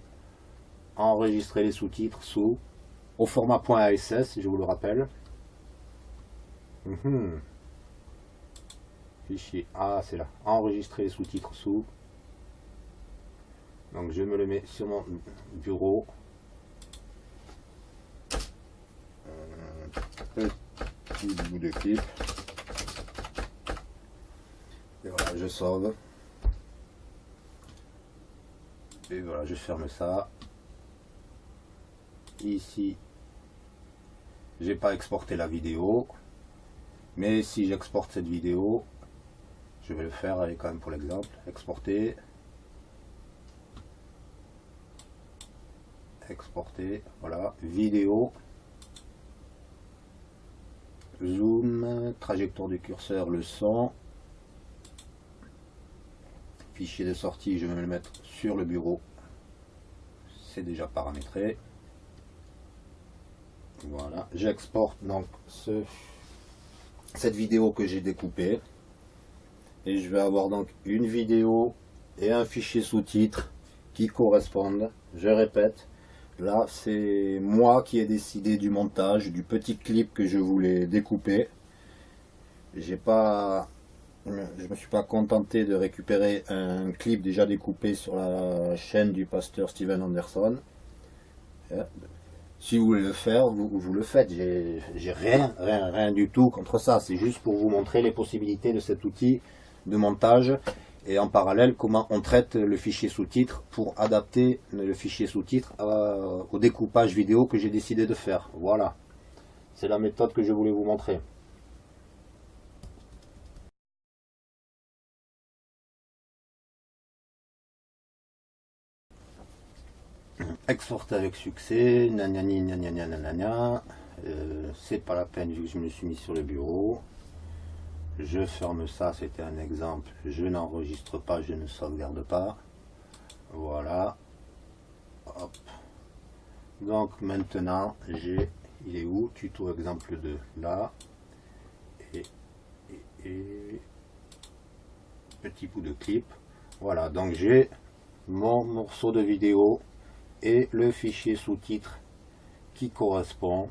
enregistrer les sous-titres sous, au format .ass, je vous le rappelle. Hum, fichier, ah c'est là, enregistrer les sous-titres sous. Donc je me le mets sur mon bureau. petit bout de clip. Et voilà, je sauve. Et voilà, je ferme ça. ici, j'ai pas exporté la vidéo. Mais si j'exporte cette vidéo, je vais le faire avec quand même pour l'exemple, exporter, exporter, voilà, vidéo, zoom, trajectoire du curseur, le son, fichier de sortie, je vais le mettre sur le bureau, c'est déjà paramétré, voilà, j'exporte donc ce, cette vidéo que j'ai découpée, et je vais avoir donc une vidéo et un fichier sous-titres qui correspondent, je répète, Là, c'est moi qui ai décidé du montage, du petit clip que je voulais découper. J'ai pas, je me suis pas contenté de récupérer un clip déjà découpé sur la chaîne du pasteur Steven Anderson. Euh, si vous voulez le faire, vous, le faites. J'ai rien, rien, rien du tout contre ça. C'est juste pour vous montrer les possibilités de cet outil de montage et en parallèle comment on traite le fichier sous-titre pour adapter le fichier sous-titre au découpage vidéo que j'ai décidé de faire. Voilà, c'est la méthode que je voulais vous montrer. Exporter avec succès, nanani, nanana, nanana, euh, c'est pas la peine vu que je me suis mis sur le bureau. Je ferme ça, c'était un exemple, je n'enregistre pas, je ne sauvegarde pas, voilà, donc maintenant j'ai, il est où, tuto exemple 2, là, et, petit bout de clip, voilà, donc j'ai mon morceau de vidéo et le fichier sous-titre qui correspond,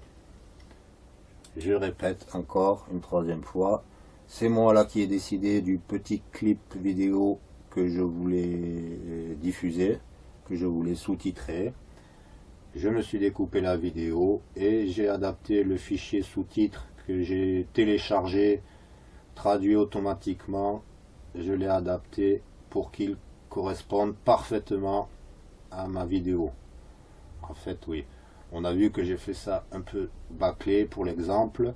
je répète encore une troisième fois, c'est moi là qui ai décidé du petit clip vidéo que je voulais diffuser, que je voulais sous-titrer. Je me suis découpé la vidéo et j'ai adapté le fichier sous-titre que j'ai téléchargé, traduit automatiquement. Je l'ai adapté pour qu'il corresponde parfaitement ma vidéo. En fait, oui. On a vu que j'ai fait ça un peu bâclé pour l'exemple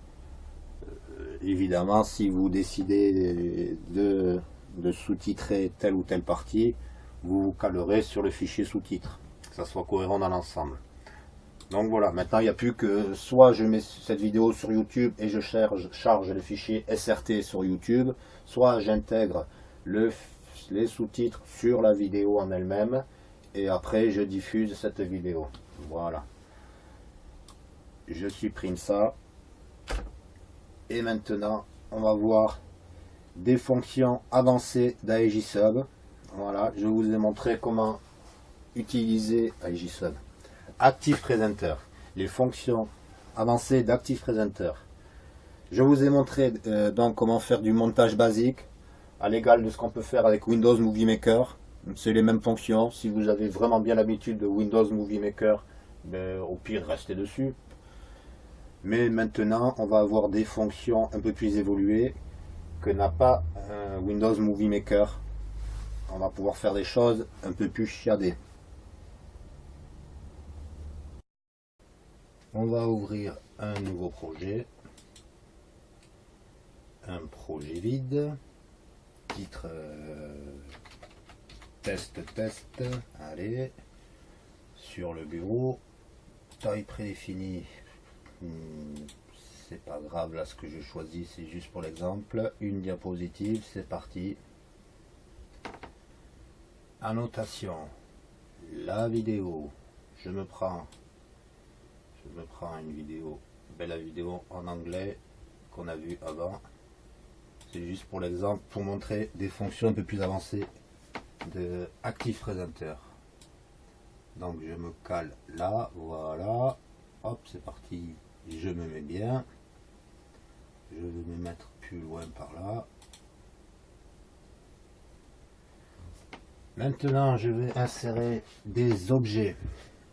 évidemment, si vous décidez de, sous-titrer telle ou telle partie, vous vous calerez sur le fichier sous-titre, que ça soit cohérent dans l'ensemble. Donc voilà, maintenant il n'y a plus que soit je mets cette vidéo sur YouTube et je charge, charge le fichier SRT sur YouTube, soit j'intègre le, les sous-titres sur la vidéo en elle-même et après je diffuse cette vidéo. Voilà. Je supprime ça. Et maintenant, on va voir des fonctions avancées d'AEJSub. Voilà, je vous ai montré comment utiliser AEJSub. Active Presenter, les fonctions avancées d'Active Presenter. Je vous ai montré euh, donc comment faire du montage basique à l'égal de ce qu'on peut faire avec Windows Movie Maker. C'est les mêmes fonctions. Si vous avez vraiment bien l'habitude de Windows Movie Maker, ben, au pire, restez dessus. Mais maintenant, on va avoir des fonctions un peu plus évoluées que n'a pas Windows Movie Maker. On va pouvoir faire des choses un peu plus chiadées. On va ouvrir un nouveau projet. Un projet vide. Titre euh, test test. Allez. Sur le bureau. Taille prédéfinie Hmm, c'est pas grave là ce que je choisis, c'est juste pour l'exemple. Une diapositive, c'est parti. Annotation. La vidéo. Je me prends. Je me prends une vidéo. Belle vidéo en anglais qu'on a vu avant. C'est juste pour l'exemple, pour montrer des fonctions un peu plus avancées de Active Presenter. Donc je me cale là, voilà. Hop, c'est parti. Je me mets bien. Je vais me mettre plus loin par là. Maintenant je vais insérer des objets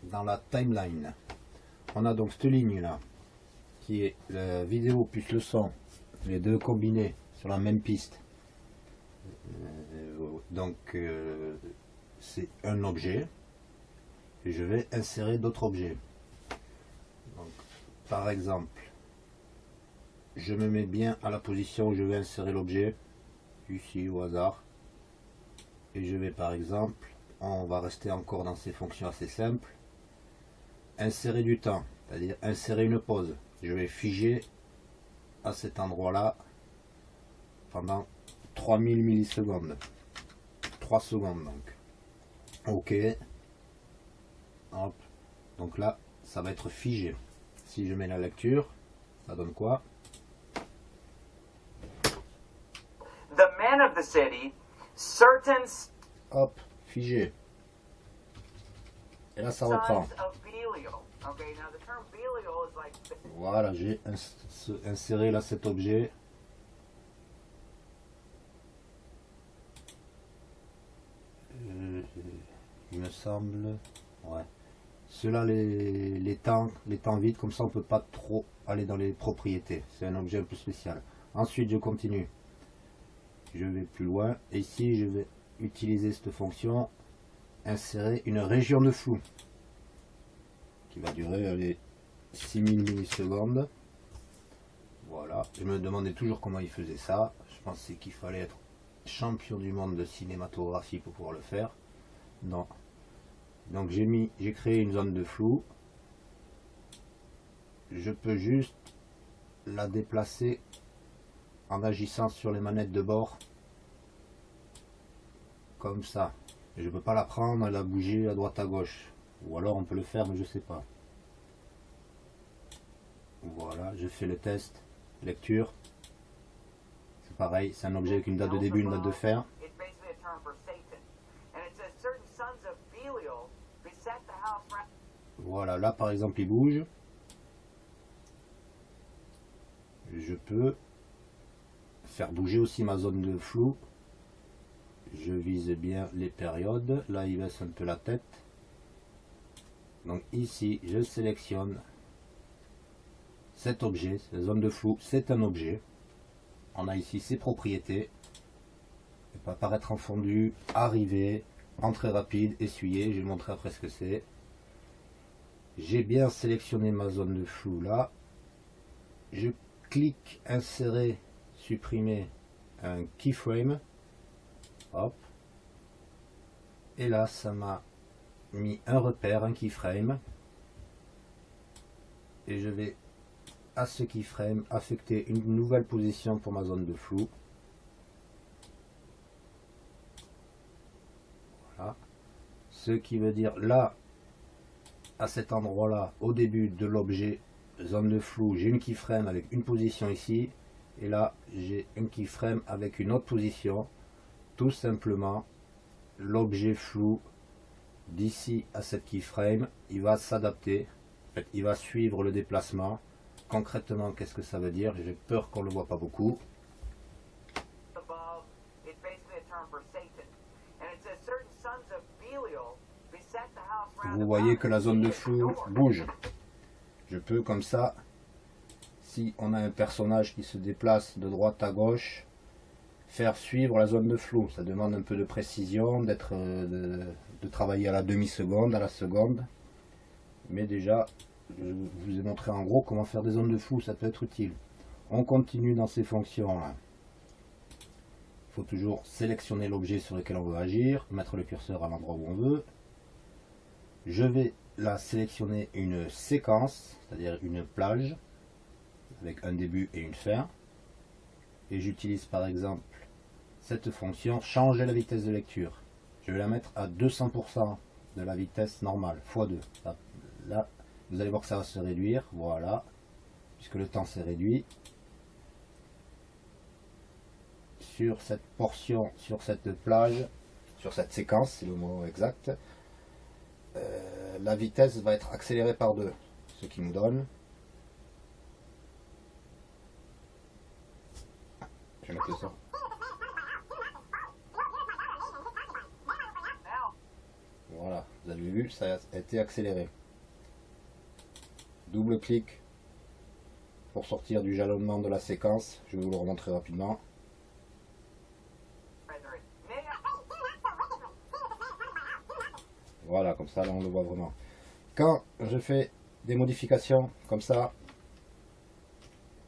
dans la timeline. On a donc cette ligne là qui est la vidéo plus le son les deux combinés sur la même piste. Euh, donc euh, c'est un objet et je vais insérer d'autres objets par exemple, je me mets bien à la position où je vais insérer l'objet, ici au hasard, et je vais par exemple, on va rester encore dans ces fonctions assez simples, insérer du temps, c'est-à-dire insérer une pause. Je vais figer à cet endroit-là pendant 3000 millisecondes. 3 secondes donc. Ok. Hop. Donc là, ça va être figé. Si je mets la lecture, ça donne quoi? The men of the city, certain Hop, figé. Et là, ça reprend. Voilà, j'ai ins- inséré là cet objet. Euh, il me semble. Ouais. Ceux-là, les, les temps, les temps vides, comme ça on peut pas trop aller dans les propriétés. C'est un objet un peu spécial. Ensuite, je continue. Je vais plus loin. Et ici, je vais utiliser cette fonction insérer une région de flou qui va durer allez, 6000 millisecondes. Voilà, je me demandais toujours comment il faisait ça. Je pensais qu'il fallait être champion du monde de cinématographie pour pouvoir le faire. Non. Donc j'ai mis, j'ai créé une zone de flou. Je peux juste la déplacer en agissant sur les manettes de bord. Comme ça. Je ne peux pas la prendre et la bouger à droite à gauche. Ou alors on peut le faire, mais je sais pas. Voilà, je fais le test. Lecture. C'est pareil, c'est un objet avec une date de début, une date de fin. Voilà, là par exemple il bouge. Je peux faire bouger aussi ma zone de flou. Je vise bien les périodes. Là il baisse un peu la tête. Donc ici je sélectionne cet objet, la zone de flou, c'est un objet. On a ici ses propriétés. Il peut apparaître en fondu, arriver, entrée rapide, essuyer. Je vais vous montrer après ce que c'est. J'ai bien sélectionné ma zone de flou là. Je clique insérer, supprimer un keyframe. Hop. Et là, ça m'a mis un repère, un keyframe. Et je vais à ce keyframe affecter une nouvelle position pour ma zone de flou. Voilà. Ce qui veut dire là, à cet endroit là, au début de l'objet zone de flou, j'ai une keyframe avec une position ici. Et là, j'ai une keyframe avec une autre position. Tout simplement, l'objet flou d'ici à cette keyframe, il va s'adapter. Il va suivre le déplacement. Concrètement, qu'est-ce que ça veut dire? J'ai peur qu'on ne le voit pas beaucoup. Vous voyez que la zone de flou bouge. Je peux comme ça, si on a un personnage qui se déplace de droite à gauche, faire suivre la zone de flou. Ça demande un peu de précision, euh, de, de travailler à la demi-seconde, à la seconde. Mais déjà, je vous ai montré en gros comment faire des zones de flou, ça peut être utile. On continue dans ces fonctions là. Il faut toujours sélectionner l'objet sur lequel on veut agir, mettre le curseur à l'endroit où on veut. Je vais là sélectionner une séquence, c'est-à-dire une plage, avec un début et une fin. Et j'utilise par exemple cette fonction changer la vitesse de lecture. Je vais la mettre à 200% de la vitesse normale, x2. Là, là, vous allez voir que ça va se réduire, voilà, puisque le temps s'est réduit. Sur cette portion, sur cette plage, sur cette séquence, c'est le mot exact, euh, la vitesse va être accélérée par deux, ce qui nous donne. Je vais mettre ça. Voilà, vous avez vu, ça a été accéléré. Double clic pour sortir du jalonnement de la séquence. Je vais vous le remontrer rapidement. Voilà, comme ça, là, on le voit vraiment. Quand je fais des modifications comme ça,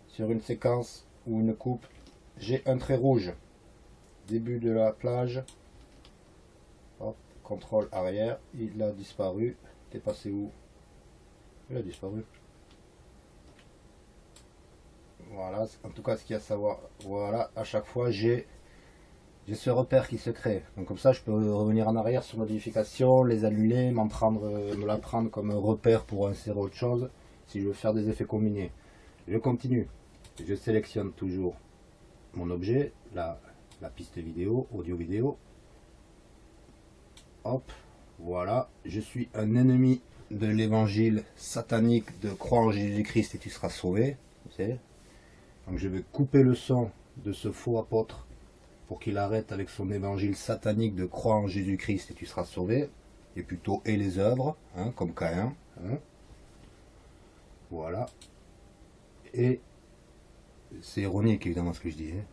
sur une séquence ou une coupe, j'ai un trait rouge. Début de la plage. Contrôle arrière, il a disparu. T'es passé où? Il a disparu. Voilà, en tout cas ce qu'il y a à savoir. Voilà, à chaque fois j'ai j'ai ce repère qui se crée. Donc comme ça je peux revenir en arrière sur modification, les annuler, m'en prendre, euh, me la prendre comme un repère pour insérer autre chose si je veux faire des effets combinés. Je continue. Je sélectionne toujours mon objet, la, la piste vidéo, audio vidéo. Hop, voilà, je suis un ennemi de l'évangile satanique de croire en Jésus-Christ et tu seras sauvé. Donc je vais couper le son de ce faux apôtre pour qu'il arrête avec son évangile satanique de croire en Jésus-Christ et tu seras sauvé. Et plutôt et les œuvres, hein, comme Caïn. Hein. Voilà. Et c'est ironique évidemment ce que je dis. Hein.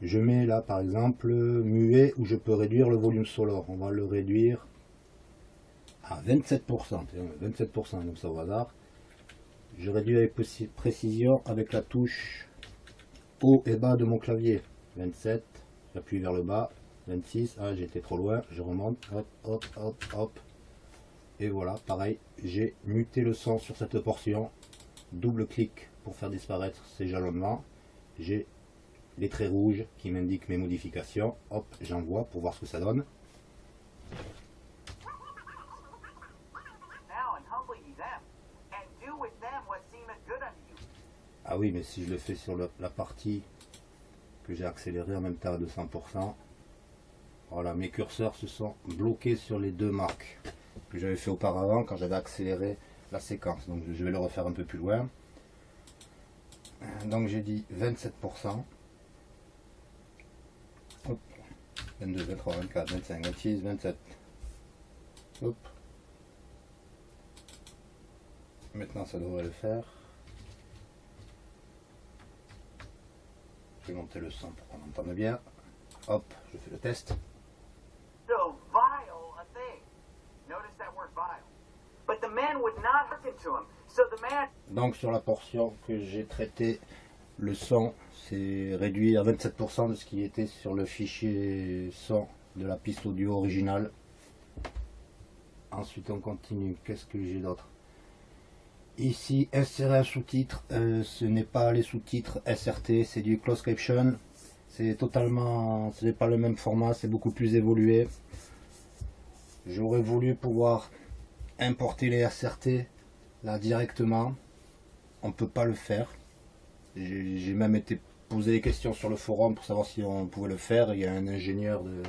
Je mets là par exemple muet où je peux réduire le volume sonore. On va le réduire à 27%. 27% comme ça au hasard. Je réduis avec précision avec la touche haut et bas de mon clavier. 27, j'appuie vers le bas. 26, ah j'étais trop loin, je remonte, hop, hop, hop, hop. Et voilà, pareil, j'ai muté le son sur cette portion. Double clic pour faire disparaître ces jalonnements. J'ai les traits rouges qui m'indiquent mes modifications. Hop, j'envoie pour voir ce que ça donne. Ah oui, mais si je le fais sur la partie que j'ai accélérée en même temps à 200%, voilà, mes curseurs se sont bloqués sur les deux marques que j'avais fait auparavant quand j'avais accéléré la séquence. Donc je vais le refaire un peu plus loin. Donc j'ai dit 27%. 22, 23, 24, 25, 26, 27. Hop. Maintenant ça devrait le faire. Monter le son pour qu'on entende bien. Hop, je fais le test. Donc sur la portion que j'ai traité, le son c'est réduit à 27% de ce qui était sur le fichier son de la piste audio originale. Ensuite on continue, qu'est-ce que j'ai d'autre? Ici, insérer un sous-titre, euh, ce n'est pas les sous-titres SRT, c'est du close caption. C'est totalement, ce n'est pas le même format, c'est beaucoup plus évolué. J'aurais voulu pouvoir importer les SRT là directement. On peut pas le faire. J'ai même été posé des questions sur le forum pour savoir si on pouvait le faire. Il y a un ingénieur de,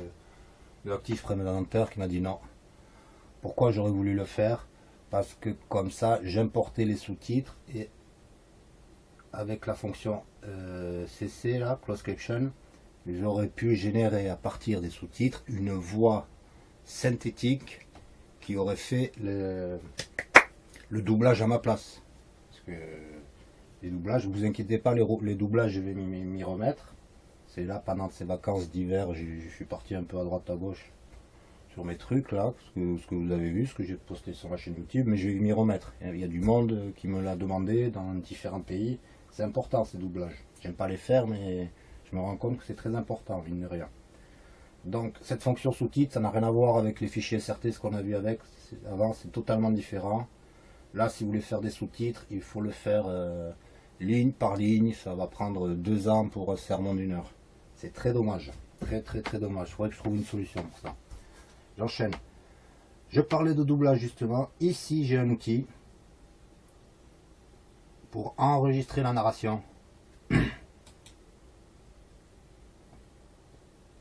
de prémédentaire qui m'a dit non. Pourquoi j'aurais voulu le faire? Parce que comme ça, j'importais les sous-titres et avec la fonction euh, CC, là, Close Caption, j'aurais pu générer à partir des sous-titres une voix synthétique qui aurait fait le, doublage à ma place. Parce que les doublages, vous inquiétez pas, les doublages, je vais m'y remettre. C'est là, pendant ces vacances d'hiver, je suis parti un peu à droite à gauche sur mes trucs là, ce que, vous avez vu, ce que j'ai posté sur ma chaîne YouTube, mais je vais m'y remettre. Il y a du monde qui me l'a demandé dans différents pays. C'est important ces doublages. J'aime pas les faire, mais je me rends compte que c'est très important, mine de rien. Donc cette fonction sous-titre, ça n'a rien à voir avec les fichiers SRT, ce qu'on a vu avec avant, c'est totalement différent. Là, si vous voulez faire des sous-titres, il faut le faire euh, ligne par ligne. Ça va prendre deux ans pour un sermon d'une heure. C'est très dommage. Très très très dommage. Il faudrait que je trouve une solution pour ça. J'enchaîne. Je parlais de doublage justement. Ici, j'ai un outil pour enregistrer la narration.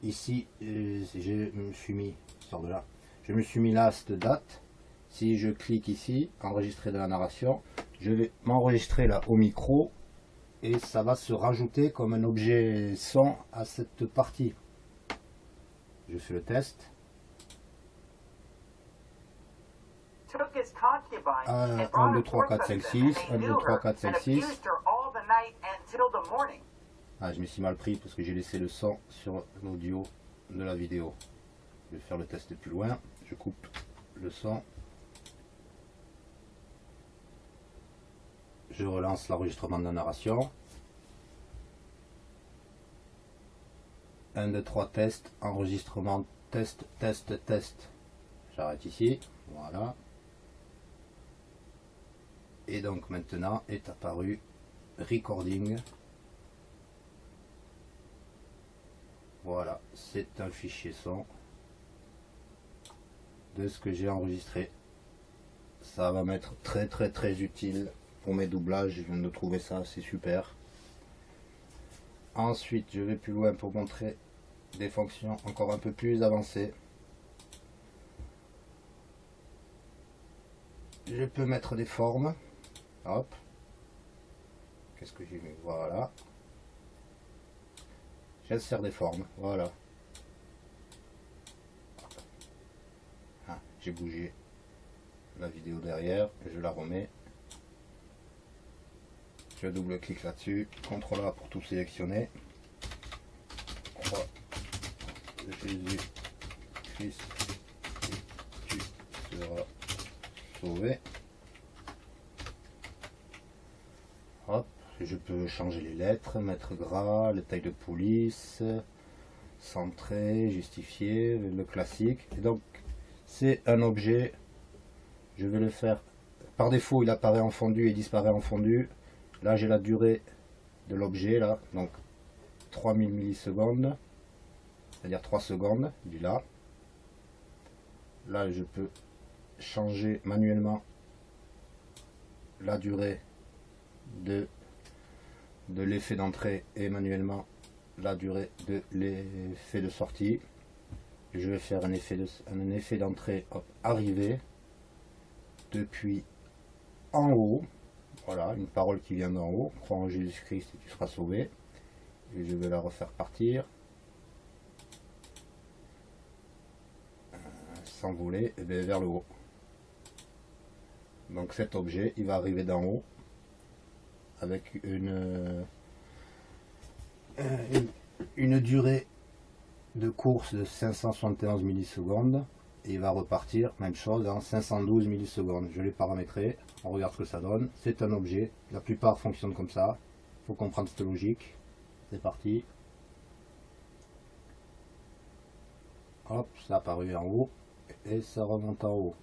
Ici, euh, je me suis mis, sort de là, je me suis mis là cette date. Si je clique ici, enregistrer de la narration, je vais m'enregistrer là au micro et ça va se rajouter comme un objet son à cette partie. Je fais le test. 1, 2, 3, 4, 5, 6, 1, 2, 3, 4, 5, 6. Ah, je me suis mal pris parce que j'ai laissé le sang sur l'audio de la vidéo. Je vais faire le test plus loin. Je coupe le sang. Je relance l'enregistrement de la narration. 1, 2, 3, test, enregistrement, test, test, test. J'arrête ici. Voilà. Et donc maintenant est apparu recording. Voilà, c'est un fichier son de ce que j'ai enregistré. Ça va m'être très très très utile pour mes doublages. Je viens de trouver ça, c'est super. Ensuite, je vais plus loin pour montrer des fonctions encore un peu plus avancées. Je peux mettre des formes. Hop. Qu'est-ce que j'ai mis? Voilà. J'insère des formes. Voilà. Ah, j'ai bougé la vidéo derrière. Je la remets. Je double-clique là-dessus. CTRL A pour tout sélectionner. Jésus Christ tu seras sauvé. Hop, je peux changer les lettres, mettre gras, les tailles de police, centrer, justifier, le classique. Et donc, c'est un objet. Je vais le faire. Par défaut, il apparaît en fondu et disparaît en fondu. Là, j'ai la durée de l'objet, là, donc 3000 millisecondes, c'est-à-dire 3 secondes, du là. Là, je peux changer manuellement la durée de, de l'effet d'entrée et manuellement la durée de l'effet de sortie. Je vais faire un effet de d'entrée arrivé depuis en haut voilà, une parole qui vient d'en haut. Crois en Jésus-Christ et tu seras sauvé. Et je vais la refaire partir. S'envoler et vers le haut. Donc cet objet, il va arriver d'en haut avec une, euh, une, durée de course de 571 millisecondes et il va repartir, même chose, en 512 millisecondes. Je l'ai paramétré, on regarde ce que ça donne. C'est un objet, la plupart fonctionnent comme ça. Il faut comprendre cette logique. C'est parti. Hop, ça a apparu en haut et ça remonte en haut.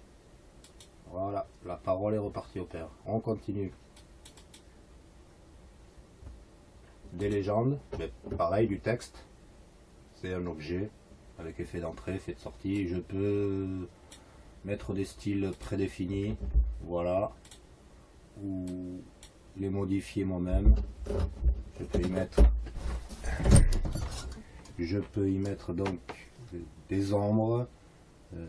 Voilà, la parole est repartie au père. On continue. Des légendes, mais pareil, du texte. C'est un objet, avec effet d'entrée, effet de sortie. Je peux mettre des styles prédéfinis, voilà, ou les modifier moi-même. Je peux y mettre, je peux y mettre donc des ombres, euh,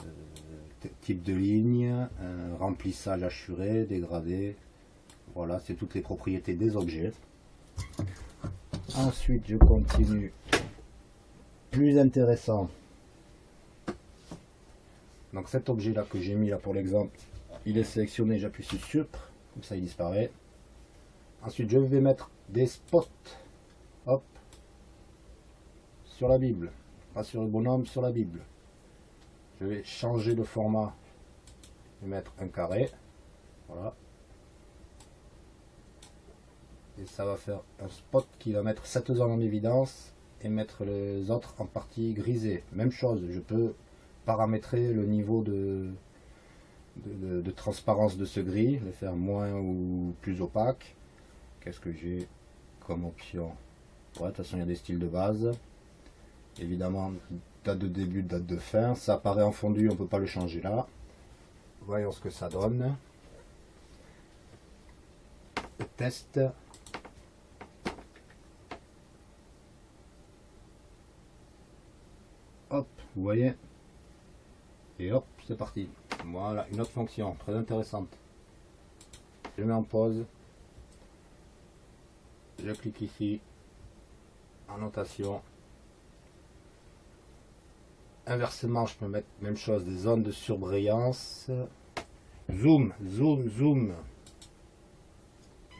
type de ligne, un remplissage assuré, dégradé. Voilà, c'est toutes les propriétés des objets. Ensuite, je continue. Plus intéressant, donc cet objet là que j'ai mis là pour l'exemple, il est sélectionné, j'appuie sur Supre, comme ça il disparaît. Ensuite je vais mettre des spots, hop, sur la Bible, pas sur le bonhomme, sur la Bible. Je vais changer de format et mettre un carré, voilà. Et ça va faire un spot qui va mettre cette zone en évidence et mettre les autres en partie grisée. Même chose, je peux paramétrer le niveau de, de, transparence de ce gris, le faire moins ou plus opaque. Qu'est-ce que j'ai comme option? Ouais, De toute façon, il y a des styles de base. Évidemment, date de début, date de fin. Ça apparaît en fondu, on peut pas le changer là. Voyons ce que ça donne. test. Hop, vous voyez, et hop, c'est parti. Voilà, une autre fonction très intéressante. Je mets en pause. Je clique ici. Annotation. Inversement, je peux mettre même chose, des zones de surbrillance. Zoom, zoom, zoom.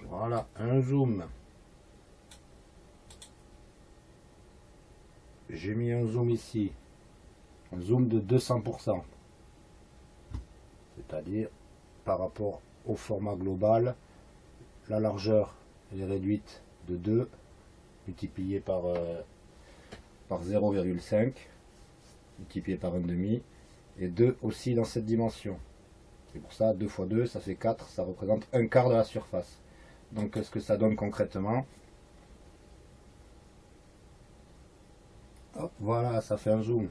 Voilà, un zoom. J'ai mis un zoom ici un zoom de 200%. C'est-à-dire par rapport au format global, la largeur est réduite de 2 multiplié par, euh, par 0,5 multiplié par 1,5 et 2 aussi dans cette dimension. C'est pour ça, 2 fois 2, ça fait 4, ça représente un quart de la surface. Donc qu'est-ce que ça donne concrètement? Voilà, ça fait un zoom.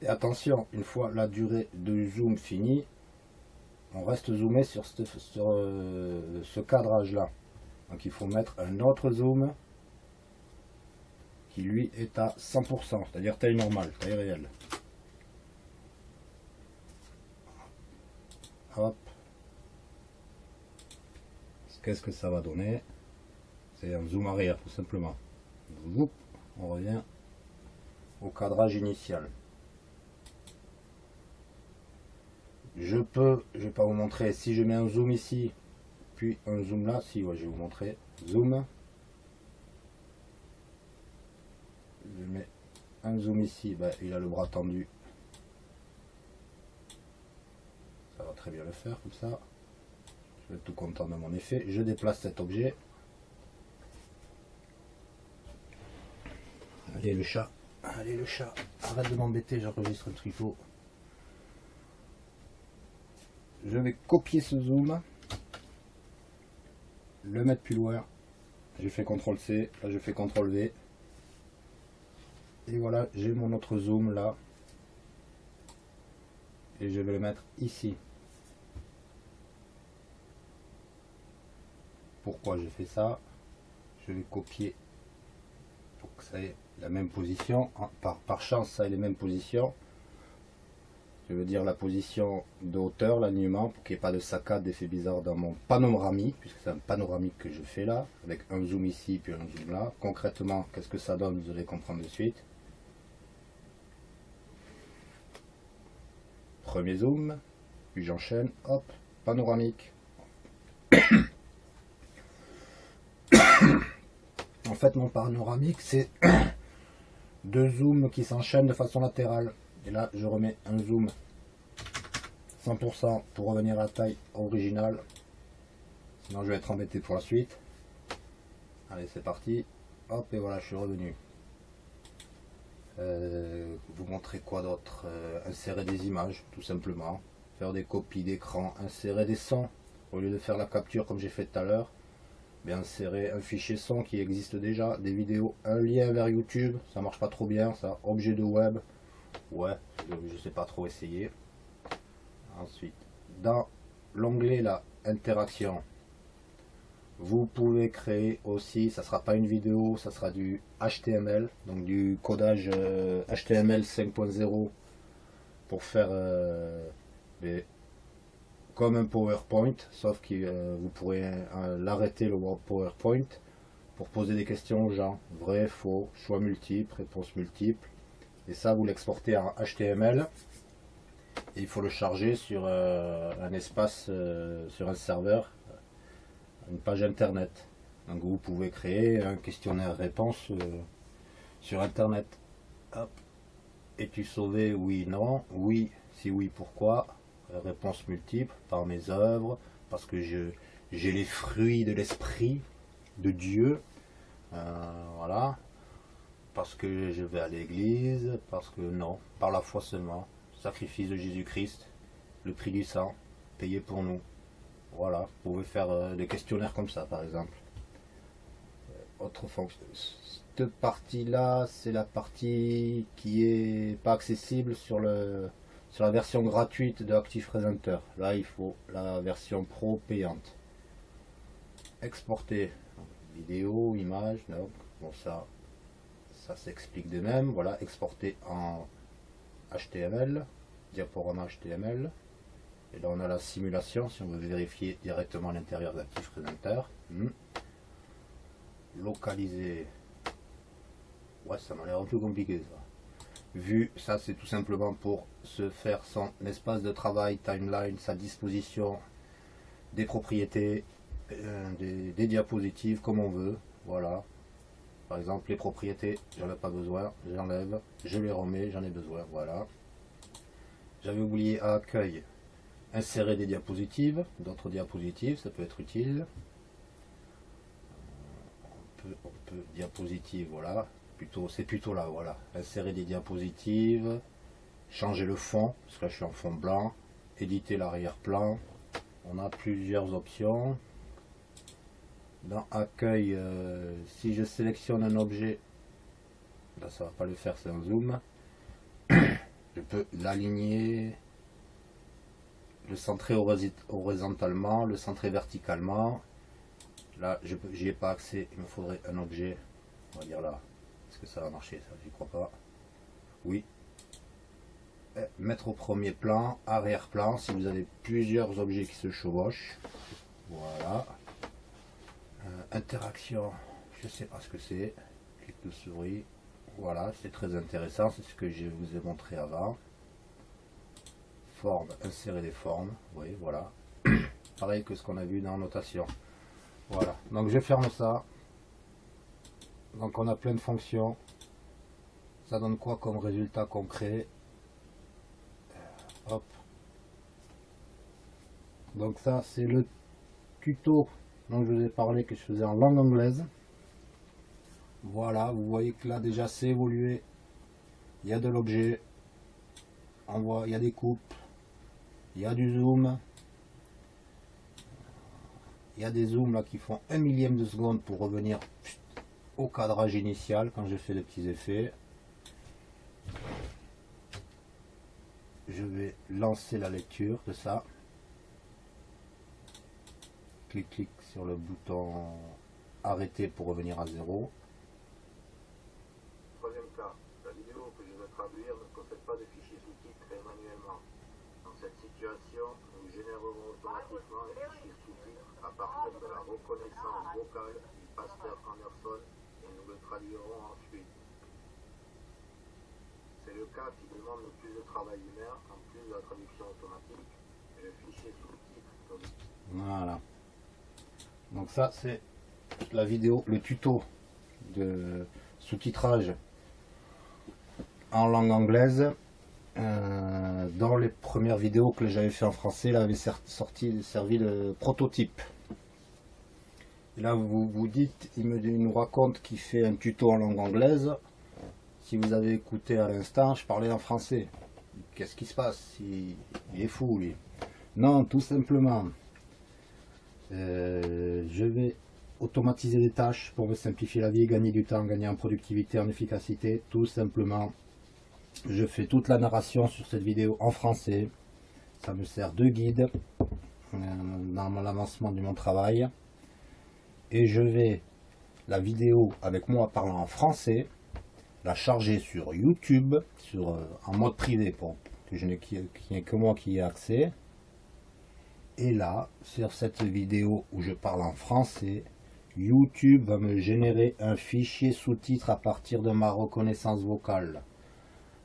Et attention, une fois la durée de zoom finie, on reste zoomé sur ce, euh, cadrage là. Donc il faut mettre un autre zoom qui lui est à 100%, c'est-à-dire taille normale, taille réelle. Hop. Qu'est-ce que ça va donner? C'est un zoom arrière tout simplement. on revient au cadrage initial. Je peux, je vais pas vous montrer, si je mets un zoom ici, puis un zoom là, si, je vais vous montrer, zoom, je mets un zoom ici, bah, il a le bras tendu, ça va très bien le faire comme ça, je vais être tout content de mon effet, je déplace cet objet, allez le chat, allez le chat, arrête de m'embêter, j'enregistre le tricot je vais copier ce zoom, le mettre plus loin. J'ai fait CTRL C, là je fais CTRL V. Et voilà, j'ai mon autre zoom là. Et je vais le mettre ici. Pourquoi j'ai fait ça? Je vais copier pour que ça ait la même position. Par, par chance, ça ait les mêmes positions je veux dire la position de hauteur, l'alignement, pour qu'il n'y ait pas de saccade, d'effet bizarre dans mon panoramique, puisque c'est un panoramique que je fais là, avec un zoom ici, puis un zoom là. Concrètement, qu'est-ce que ça donne, vous allez comprendre de suite. Premier zoom, puis j'enchaîne, hop, panoramique. en fait, mon panoramique, c'est deux zooms qui s'enchaînent de façon latérale. Et là, je remets un zoom 100% pour revenir à la taille originale. Sinon, je vais être embêté pour la suite. Allez, c'est parti. Hop, et voilà, je suis revenu. Euh, vous montrer quoi d'autre? Euh, Insérer des images, tout simplement. Faire des copies d'écran, insérer des sons. Au lieu de faire la capture comme j'ai fait tout à l'heure, bien insérer un fichier son qui existe déjà, des vidéos, un lien vers YouTube, ça marche pas trop bien, ça, objet de web, ouais, je sais pas trop essayer. Ensuite, dans l'onglet la interaction, vous pouvez créer aussi, ça sera pas une vidéo, ça sera du HTML, donc du codage HTML euh, 5.0 pour faire euh, comme un PowerPoint, sauf que euh, vous pourrez l'arrêter le PowerPoint pour poser des questions aux gens, vrai, faux, choix multiples, réponses multiples, et ça vous l'exportez en HTML et il faut le charger sur euh, un espace, euh, sur un serveur, une page internet. Donc vous pouvez créer un questionnaire réponse euh, sur internet. Es-tu sauvé? Oui, non. Oui, si oui, pourquoi? Réponse multiple par mes œuvres, parce que j'ai les fruits de l'esprit de Dieu. voilà parce que je vais à l'église, parce que non, par la foi seulement. Sacrifice de Jésus-Christ, le prix du sang, payé pour nous. Voilà, vous pouvez faire euh, des questionnaires comme ça par exemple. Euh, autre fonction. Cette partie-là, c'est la partie qui est pas accessible sur, le, sur la version gratuite de ActivePresenter. Là, il faut la version pro payante. Exporter vidéo, image, donc bon ça ça s'explique de même. Voilà, exporter en HTML, diaporama HTML. Et là on a la simulation si on veut vérifier directement l'intérieur d'Active Presenter. Hmm. Localiser. Ouais, ça m'a l'air un peu compliqué ça. Vu, ça c'est tout simplement pour se faire son espace de travail, timeline, sa disposition, des propriétés, euh, des diapositives comme on veut. Voilà, par exemple, les propriétés, j'en ai pas besoin, j'enlève, je les remets, j'en ai besoin, voilà. J'avais oublié à accueil, insérer des diapositives, d'autres diapositives, ça peut être utile. on peut diapositive, voilà. Plutôt, c'est plutôt là, voilà. Insérer des diapositives, changer le fond, parce que là je suis en fond blanc, éditer l'arrière-plan. On a plusieurs options. Dans accueil, euh, si je sélectionne un objet, là ça va pas le faire, c'est un zoom. je peux l'aligner, le centrer horizontalement, le centrer verticalement. Là, je n'y ai pas accès, il me faudrait un objet, on va dire là. Est-ce que ça va marcher ça J'y crois pas. Oui. Eh, mettre au premier plan, arrière-plan, si vous avez plusieurs objets qui se chevauchent. Voilà. Interaction, je sais pas ce que c'est. Clic de souris. Voilà, c'est très intéressant, c'est ce que je vous ai montré avant forme, insérer des formes, oui, voilà. Pareil que ce qu'on a vu dans notation. Voilà, donc je ferme ça. Donc on a plein de fonctions. Ça donne quoi comme résultat concret? Hop. Donc ça c'est le tuto dont je vous ai parlé que je faisais en langue anglaise. Voilà, vous voyez que là déjà c'est évolué. Il y a de l'objet. On voit, il y a des coupes, il y a du zoom. Il y a des zooms là qui font un millième de seconde pour revenir au cadrage initial quand je fais des petits effets. Je vais lancer la lecture de ça. Clic, clic sur le bouton arrêter pour revenir à zéro. Troisième cas, la vidéo que je vais traduire ne possède pas de fichier sous-titres manuellement cette situation, nous générerons automatiquement les fichiers sous-titres à partir de la reconnaissance vocale du pasteur Anderson et nous le traduirons ensuite. C'est le cas qui demande le plus de travail humain en plus de la traduction automatique et le fichier sous-titres. Voilà. Donc ça c'est la vidéo, le tuto de sous-titrage en langue anglaise euh, dans les premières vidéos que j'avais fait en français, il avait sorti, servi de prototype. Là, vous vous dites, il, me, nous raconte qu'il fait un tuto en langue anglaise. Si vous avez écouté à l'instant, je parlais en français. Qu'est-ce qui se passe? Il, est fou, lui. Non, tout simplement, euh, je vais automatiser les tâches pour me simplifier la vie, gagner du temps, gagner en productivité, en efficacité, tout simplement je fais toute la narration sur cette vidéo en français. Ça me sert de guide euh, dans l'avancement de mon travail. Et je vais, la vidéo avec moi parlant en français, la charger sur YouTube, sur, euh, en mode privé, pour que je n'ai que moi qui ai accès. Et là, sur cette vidéo où je parle en français, YouTube va me générer un fichier sous-titre à partir de ma reconnaissance vocale.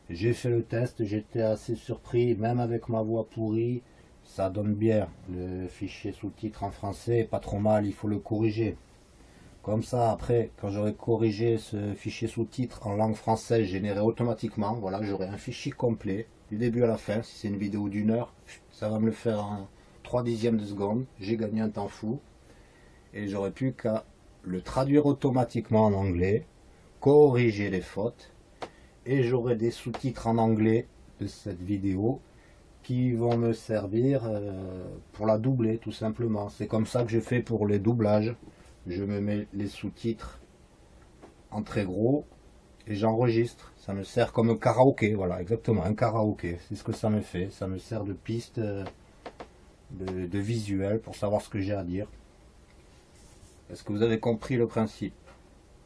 J'ai fait le test, j'étais assez surpris, même avec ma voix pourrie, ça donne bien. Le fichier sous-titre en français, pas trop mal, il faut le corriger. Comme ça, après, quand j'aurai corrigé ce fichier sous-titre en langue française généré automatiquement, voilà, j'aurai un fichier complet, du début à la fin. Si c'est une vidéo d'une heure, ça va me le faire en 3 dixièmes de seconde. J'ai gagné un temps fou. Et j'aurais plus qu'à le traduire automatiquement en anglais, corriger les fautes, et j'aurai des sous-titres en anglais de cette vidéo qui vont me servir euh, pour la doubler tout simplement. C'est comme ça que je fais pour les doublages. Je me mets les sous-titres en très gros et j'enregistre. Ça me sert comme un karaoké, voilà, exactement, un karaoké. C'est ce que ça me fait. Ça me sert de piste euh, de, visuel pour savoir ce que j'ai à dire. Est-ce que vous avez compris le principe?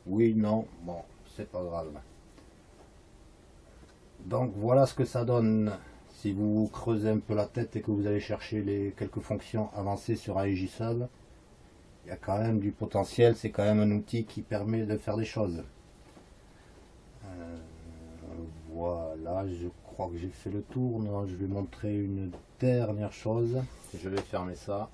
Oui, non, bon, c'est pas grave. Donc voilà ce que ça donne si vous creusez un peu la tête et que vous allez chercher les quelques fonctions avancées sur Aegisol. Il y a quand même du potentiel, c'est quand même un outil qui permet de faire des choses. Euh, voilà, je crois que j'ai fait le tour. Non, je vais montrer une dernière chose. Je vais fermer ça.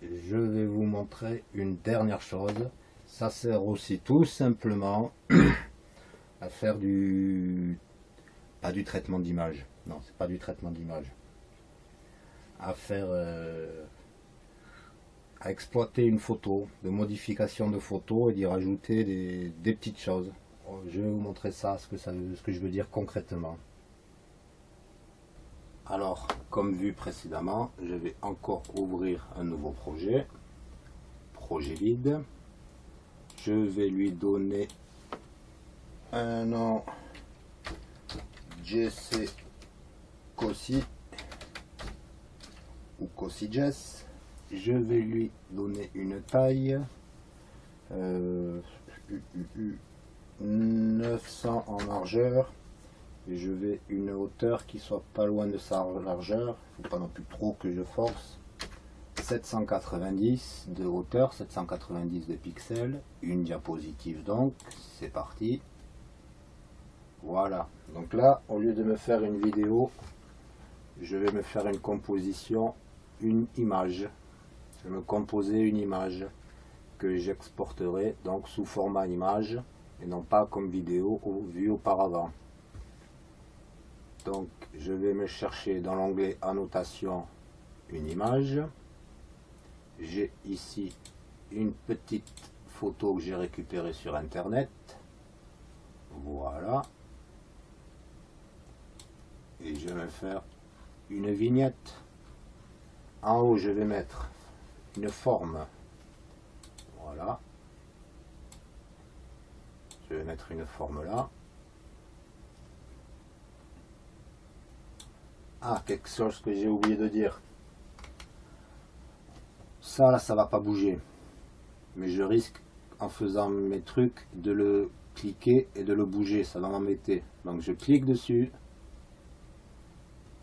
Je vais vous montrer une dernière chose. Ça sert aussi tout simplement à faire du pas du traitement d'image non c'est pas du traitement d'image à faire euh, à exploiter une photo, de modification de photo et d'y rajouter des, des, petites choses. Je vais vous montrer ça, ce que, je veux dire concrètement. Alors, comme vu précédemment, je vais encore ouvrir un nouveau projet. Projet vide. Je vais lui donner un nom JC Cossi ou Cossi Jess. Je vais lui donner une taille euh, 900 en largeur. Et je vais une hauteur qui soit pas loin de sa largeur. Faut pas non plus trop que je force. 790 de hauteur 790 de pixels. Une diapositive donc. C'est parti. Voilà. Donc là au lieu de me faire une vidéo je vais me faire une composition une image. Je me composer une image que j'exporterai donc sous format image et non pas comme vidéo ou vu auparavant. Donc je vais me chercher dans l'onglet annotation une image. J'ai ici une petite photo que j'ai récupérée sur internet. Voilà. Et je vais faire une vignette. En haut je vais mettre une forme. Voilà mettre une forme là Ah, quelque chose que j'ai oublié de dire. Ça, là, ça va pas bouger. Mais je risque, en faisant mes trucs, de le cliquer et de le bouger. Ça va m'embêter. Donc, je clique dessus.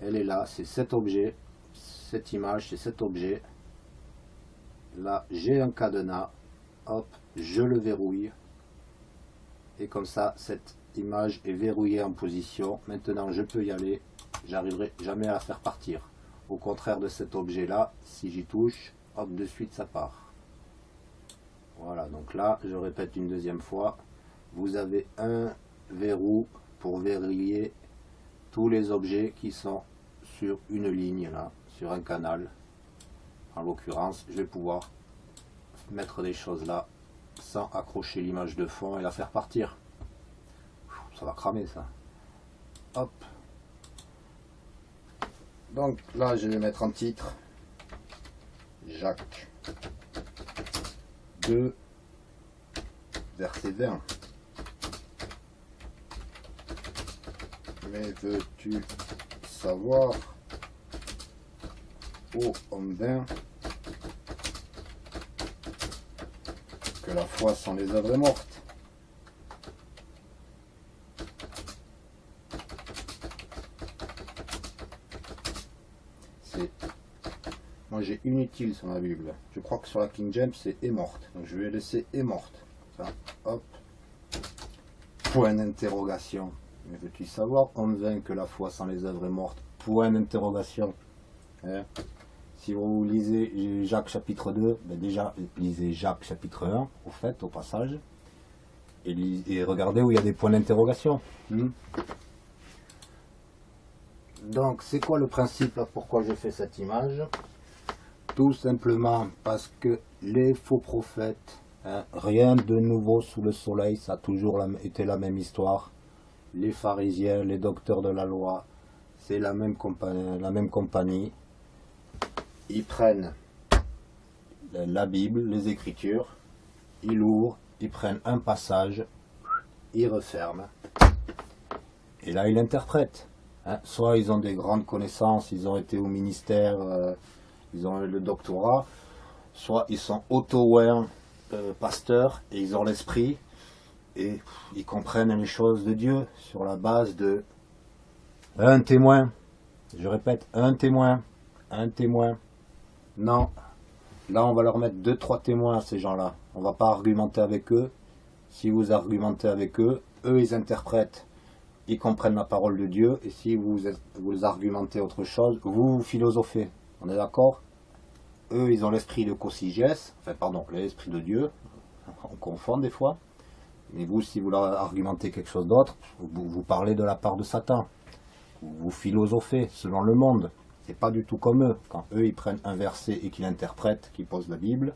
Elle est là. C'est cet objet. Cette image, c'est cet objet. Là, j'ai un cadenas. Hop, je le verrouille. Et comme ça, cette image est verrouillée en position. Maintenant, je peux y aller j'arriverai jamais à la faire partir. Au contraire de cet objet-là, si j'y touche, hop, de suite ça part. Voilà, donc là, je répète une deuxième fois, vous avez un verrou pour verrouiller tous les objets qui sont sur une ligne là, sur un canal. En l'occurrence, je vais pouvoir mettre des choses là sans accrocher l'image de fond et la faire partir. Ça va cramer ça. Hop, donc là, je vais mettre en titre Jacques 2, verset 20. Mais veux-tu savoir, ô homme que la foi sans les œuvres est morte Moi j'ai inutile sur ma Bible. Je crois que sur la King James c'est est morte. Donc je vais laisser est morte. Ça, hop. Point d'interrogation. Mais veux-tu savoir, on vain que la foi sans les œuvres est morte? Point d'interrogation. Hein? Si vous lisez Jacques chapitre 2, ben déjà lisez Jacques chapitre 1, au fait, au passage. Et, regardez où il y a des points d'interrogation. Hmm? Donc, c'est quoi le principe Pourquoi j'ai fait cette image? Tout simplement parce que les faux prophètes, hein, rien de nouveau sous le soleil, ça a toujours été la même histoire. Les pharisiens, les docteurs de la loi, c'est la même compagnie. Ils prennent la Bible, les Écritures, ils ouvrent, ils prennent un passage, ils referment, et là ils interprètent. Hein, soit ils ont des grandes connaissances, ils ont été au ministère, euh, ils ont le doctorat, soit ils sont auto-aware euh, pasteurs et ils ont l'esprit et ils comprennent les choses de Dieu sur la base de un témoin. Je répète, un témoin, un témoin. Non, là on va leur mettre deux, trois témoins à ces gens-là. On va pas argumenter avec eux. Si vous argumentez avec eux, eux ils interprètent ils comprennent la parole de Dieu, et si vous, vous argumentez autre chose, vous, vous philosophez. On est d'accord? Eux, ils ont l'esprit de Cosigès, enfin pardon, l'esprit de Dieu, on confond des fois. Mais vous, si vous leur argumentez quelque chose d'autre, vous, vous parlez de la part de Satan. Vous philosophez selon le monde. C'est pas du tout comme eux. Quand eux, ils prennent un verset et qu'ils l'interprètent, qu'ils posent la Bible.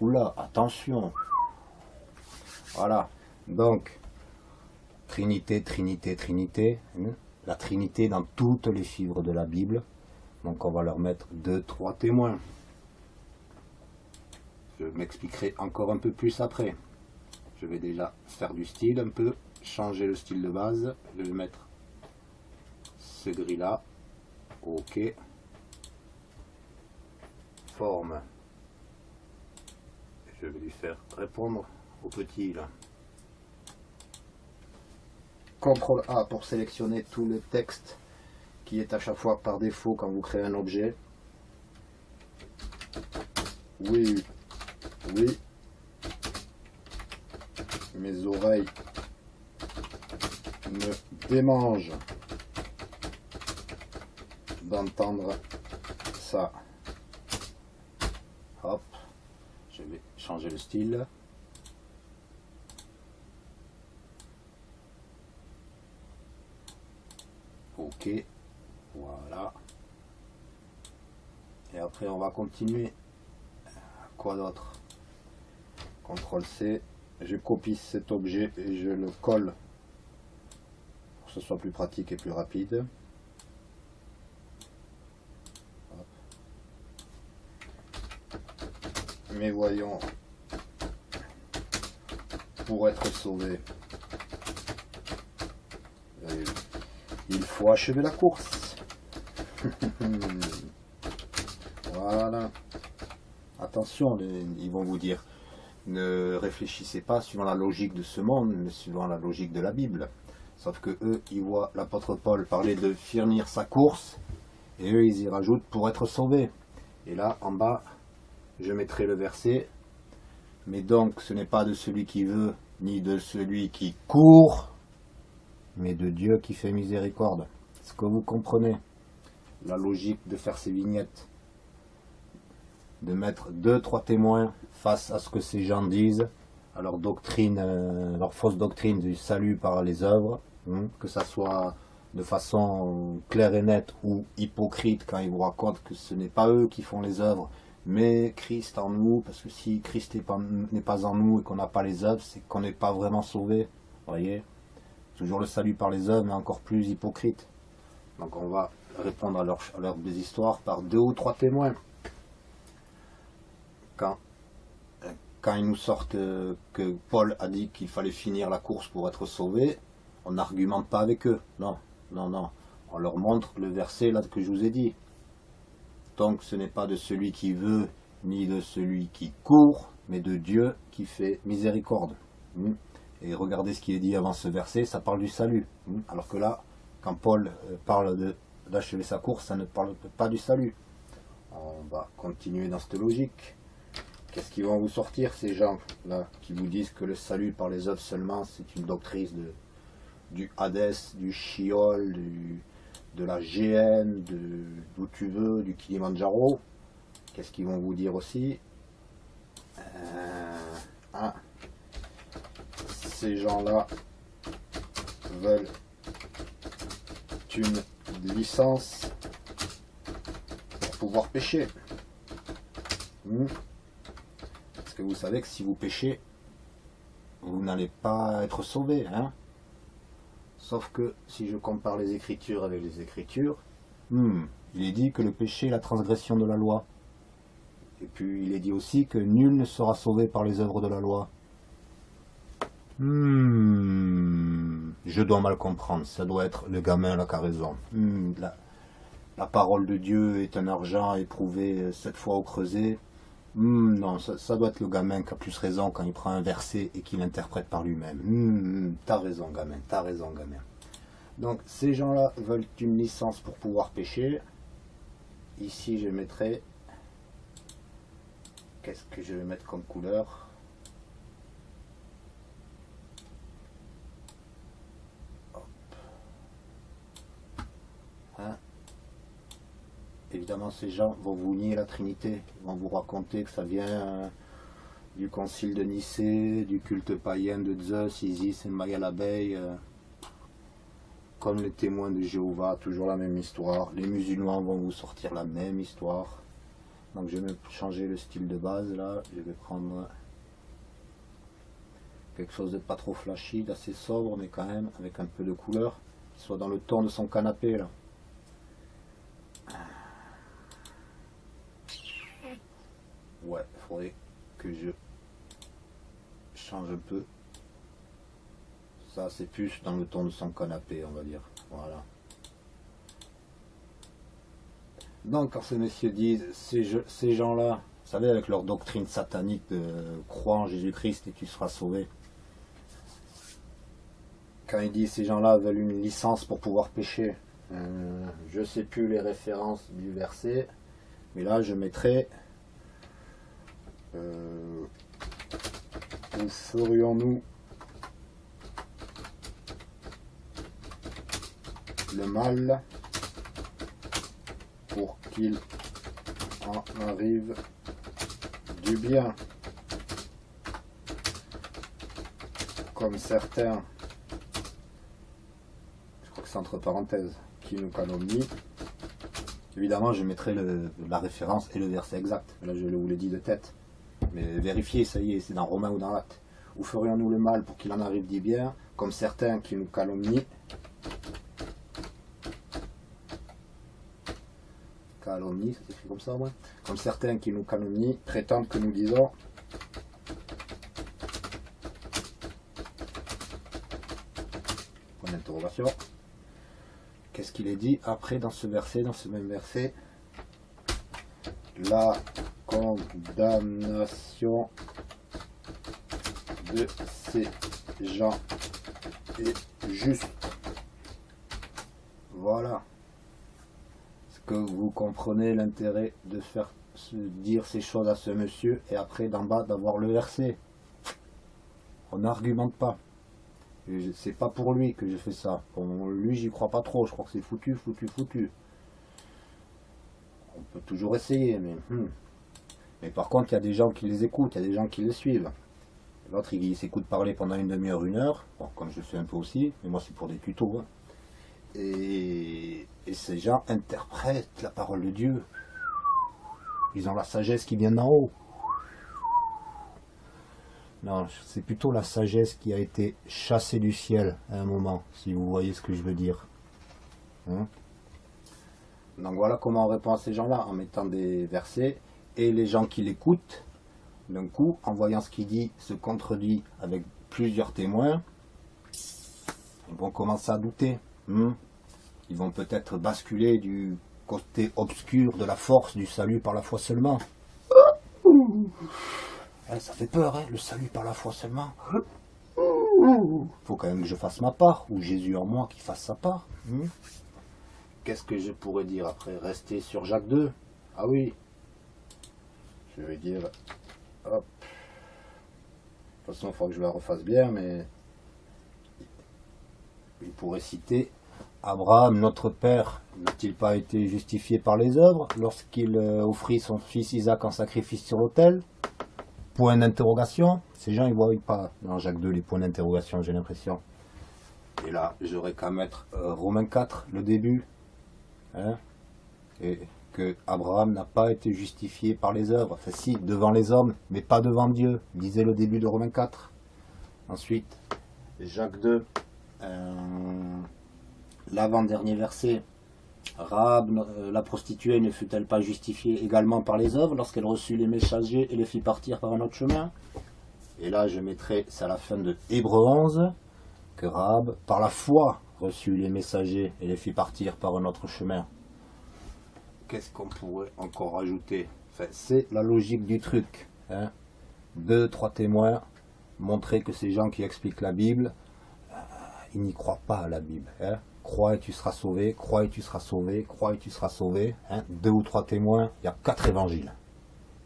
Oula, attention. Voilà. Donc, Trinité, Trinité, Trinité. hein. La Trinité dans toutes les fibres de la Bible. Donc on va leur mettre deux, trois témoins. Je m'expliquerai encore un peu plus après. Je vais déjà faire du style un peu, changer le style de base. Je vais mettre ce gris là. Ok. Forme. Je vais lui faire répondre au petit là. CTRL A pour sélectionner tout le texte qui est à chaque fois par défaut quand vous créez un objet. Oui, oui. Mes oreilles me démangent d'entendre ça. Hop, je vais changer le style. Ok, voilà. Et après, on va continuer. Quoi d'autre? CTRL C. Je copie cet objet et je le colle pour que ce soit plus pratique et plus rapide. Mais voyons, pour être sauvé, il faut achever la course. voilà. Attention, ils vont vous dire, ne réfléchissez pas suivant la logique de ce monde, mais suivant la logique de la Bible. Sauf que eux, ils voient l'apôtre Paul parler de finir sa course, et eux, ils y rajoutent pour être sauvés. Et là, en bas, je mettrai le verset. Mais donc, ce n'est pas de celui qui veut, ni de celui qui court, mais de Dieu qui fait miséricorde. Est-ce que vous comprenez la logique de faire ces vignettes De mettre deux, trois témoins face à ce que ces gens disent, à leur doctrine, euh, leur fausse doctrine du salut par les œuvres, hein, que ça soit de façon claire et nette ou hypocrite quand ils vous racontent que ce n'est pas eux qui font les œuvres, mais Christ en nous, parce que si Christ n'est pas, en nous et qu'on n'a pas les œuvres, c'est qu'on n'est pas vraiment sauvé. Voyez? Toujours le salut par les œuvres, mais encore plus hypocrite. Donc on va répondre à des histoires par deux ou trois témoins. Quand, quand ils nous sortent euh, que Paul a dit qu'il fallait finir la course pour être sauvé, on n'argumente pas avec eux. Non, non, non. On leur montre le verset là que je vous ai dit. Donc ce n'est pas de celui qui veut, ni de celui qui court, mais de Dieu qui fait miséricorde. Hmm. Et regardez ce qui est dit avant ce verset, ça parle du salut. Hmm. Alors que là, quand Paul euh, parle d'achever sa course, ça ne parle pas du salut. On va continuer dans cette logique. Qu'est-ce qu'ils vont vous sortir, ces gens-là, qui vous disent que le salut par les œuvres seulement, c'est une doctrine du Hadès, du Chiol, du, de la GN, de- d'où tu veux, du Kilimanjaro. Qu'est-ce qu'ils vont vous dire aussi? Euh, ah, Ces gens-là veulent une licence pour pouvoir pêcher. Hmm. Parce que vous savez que si vous pêchez, vous n'allez pas être sauvé. Hein Sauf que si je compare les Écritures avec les Écritures, hmm, il est dit que le péché est la transgression de la loi. Et puis il est dit aussi que nul ne sera sauvé par les œuvres de la loi. Hmm, je dois mal comprendre, ça doit être le gamin là qui a la, parole de Dieu est un argent éprouvé euh, sept fois au creuset. Hmm, non, ça, doit être le gamin qui a plus raison quand il prend un verset et qu'il l'interprète par lui-même. Hmm, t'as raison gamin, t'as raison gamin. Donc ces gens-là veulent une licence pour pouvoir pêcher. Ici je mettrai... Qu'est-ce que je vais mettre comme couleur? Hop. Hein? Évidemment, ces gens vont vous nier la Trinité. Vont vous raconter que ça vient euh, du concile de Nicée, du culte païen de Zeus, Isis et Maya l'abeille. euh. comme les témoins de Jéhovah, toujours la même histoire. Les musulmans vont vous sortir la même histoire. Donc je vais changer le style de base là. Je vais prendre quelque chose de pas trop flashy, d'assez sobre, mais quand même avec un peu de couleur, soit dans le ton de son canapé là. Ouais, il faudrait que je change un peu. Ça, c'est plus dans le ton de son canapé, on va dire. Voilà. Donc, quand ces messieurs disent, ces, ces gens-là, vous savez, avec leur doctrine satanique de croire en Jésus-Christ et tu seras sauvé. Quand ils disent ces gens-là veulent une licence pour pouvoir pécher, euh, je sais plus les références du verset, mais là je mettrai euh, où ferions-nous le mal pour qu'il en arrive du bien. Comme certains je crois que c'est entre parenthèses qui nous calomnient. Évidemment je mettrai le- la référence et le verset exact. Là je vous l'ai dit de tête mais vérifiez ça y est c'est dans Romain ou dans Acte où ferions-nous le mal pour qu'il en arrive du bien comme certains qui nous calomnient calomnie, ça s'écrit comme ça moins, comme certains qui nous calomnient, prétendent que nous disons point d'interrogation. Qu'est-ce qu'il est dit après dans ce verset, dans ce même verset? La condamnation de ces gens est juste. Voilà. Est-ce que vous comprenez l'intérêt de faire dire ces choses à ce monsieur et après d'en bas d'avoir le verset On n'argumente pas. Je- C'est pas pour lui que j'ai fait ça. Lui, j'y crois pas trop. Je crois que c'est foutu, foutu, foutu. On peut toujours essayer, mais. hmm. Mais par contre, il y a des gens qui les écoutent, il y a des gens qui les suivent. L'autre, il, s'écoute parler pendant une demi-heure, une heure. Bon, comme je fais un peu aussi, mais moi, c'est pour des tutos. hein. Et, et ces gens interprètent la parole de Dieu. Ils ont la sagesse qui vient d'en haut. Non, c'est plutôt la sagesse qui a été chassée du ciel à un moment, si vous voyez ce que je veux dire. Hein? Donc voilà comment on répond à ces gens-là, en mettant des versets, et les gens qui l'écoutent, d'un coup, en voyant ce qu'il dit, se contredit avec plusieurs témoins, ils vont commencer à douter. hein. Ils vont peut-être basculer du côté obscur de la force du salut par la foi seulement. Hein, ça fait peur, hein, le salut par la foi seulement. Faut quand même que je fasse ma part, ou Jésus en moi qui fasse sa part. hein. Qu'est-ce que je pourrais dire après? Rester sur Jacques 2 Ah oui. Je vais dire. Hop. De toute façon, il faut que je la refasse bien, mais. Il pourrait citer Abraham, notre père, n'a-t-il pas été justifié par les œuvres lorsqu'il euh, offrit son fils Isaac en sacrifice sur l'autel? Point d'interrogation. Ces gens, ils voient pas dans Jacques 2 les points d'interrogation, j'ai l'impression. Et là, j'aurais qu'à mettre euh, Romains 4, le début. Hein? Et que Abraham n'a pas été justifié par les œuvres. Enfin, si, devant les hommes, mais pas devant Dieu. Disait le début de Romains 4. Ensuite, Jacques 2. euh, L'avant-dernier verset. Rahab, euh, la prostituée, ne fut-elle pas justifiée également par les œuvres lorsqu'elle reçut les messagers et les fit partir par un autre chemin? Et là, je mettrai, c'est à la fin de Hébreu 11, que Rahab, par la foi, reçut les messagers et les fit partir par un autre chemin. Qu'est-ce qu'on pourrait encore ajouter? Enfin, C'est la logique du truc. hein. Deux, trois témoins, montrer que ces gens qui expliquent la Bible, euh, ils n'y croient pas à la Bible. hein. Crois et tu seras sauvé, crois et tu seras sauvé, crois et tu seras sauvé. hein. Deux ou trois témoins, il y a quatre évangiles.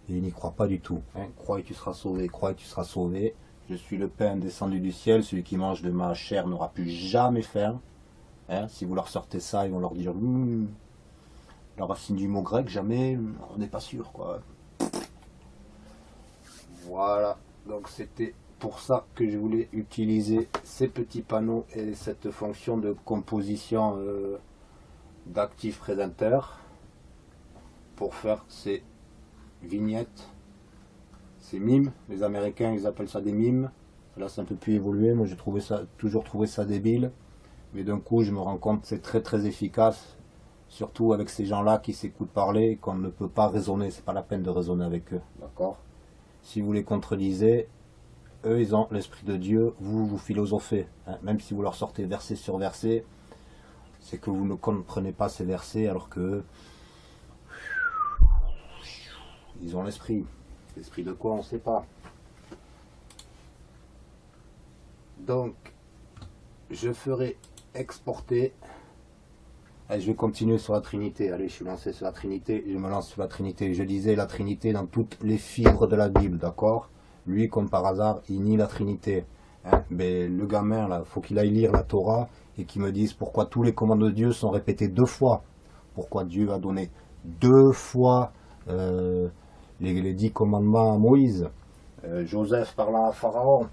Et ils n'y croient pas du tout. Crois et tu seras sauvé, crois et tu seras sauvé. Je suis le pain descendu du ciel, celui qui mange de ma chair n'aura plus jamais faim. Si vous leur sortez ça, ils vont leur dire la racine du mot grec, jamais, on n'est pas sûr quoi. Voilà, donc c'était pour ça que je voulais utiliser ces petits panneaux et cette fonction de composition euh, d'actifs présenteurs pour faire ces vignettes, ces mimes. Les Américains, ils appellent ça des mimes. Là, c'est un peu plus évolué. Moi, j'ai toujours trouvé ça débile. Mais d'un coup, je me rends compte que c'est très très efficace. Surtout avec ces gens-là qui s'écoutent parler qu'on ne peut pas raisonner. C'est pas la peine de raisonner avec eux. D'accord? Si vous les contredisez, eux, ils ont l'esprit de Dieu. Vous, vous philosophez. hein. Même si vous leur sortez verset sur verset, c'est que vous ne comprenez pas ces versets alors que ils ont l'esprit. L'esprit de quoi, on ne sait pas. Donc, je ferai exporter. Je vais continuer sur la Trinité. Allez, je suis lancé sur la Trinité. Je me lance sur la Trinité. Je disais la Trinité dans toutes les fibres de la Bible, d'accord? Lui, comme par hasard, il nie la Trinité. Hein, mais le gamin, là, faut qu'il aille lire la Torah et qu'il me dise pourquoi tous les commandements de Dieu sont répétés deux fois. Pourquoi Dieu a donné deux fois euh, les, dix commandements à Moïse. Euh, Joseph parlant à Pharaon.